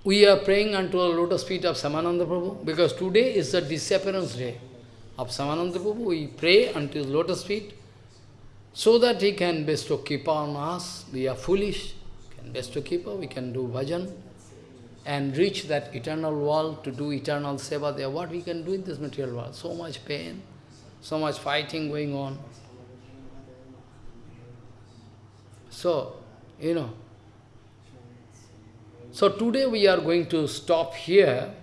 we are praying unto the lotus feet of Shyamananda Prabhu, because today is the disappearance day of Shyamananda Prabhu. We pray unto the lotus feet, so that he can bestow keep on us. We are foolish, can bestow keeper, we can do bhajan, and reach that eternal world to do eternal seva there. What we can do in this material world? So much pain, so much fighting going on. So, you know, so today we are going to stop here.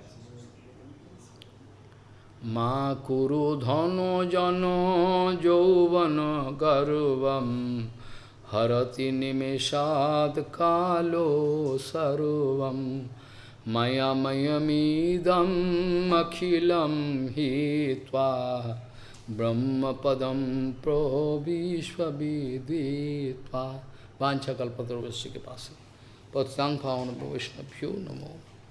Ma kuru dhano jano jovana garvam harati nimeshad kalo sarvam. Maya mayamidam akhilam hitva brahmapadam probhishvaviditva vancha kalpatarvasya ke pasa patang bhavana vaishnabhyo namo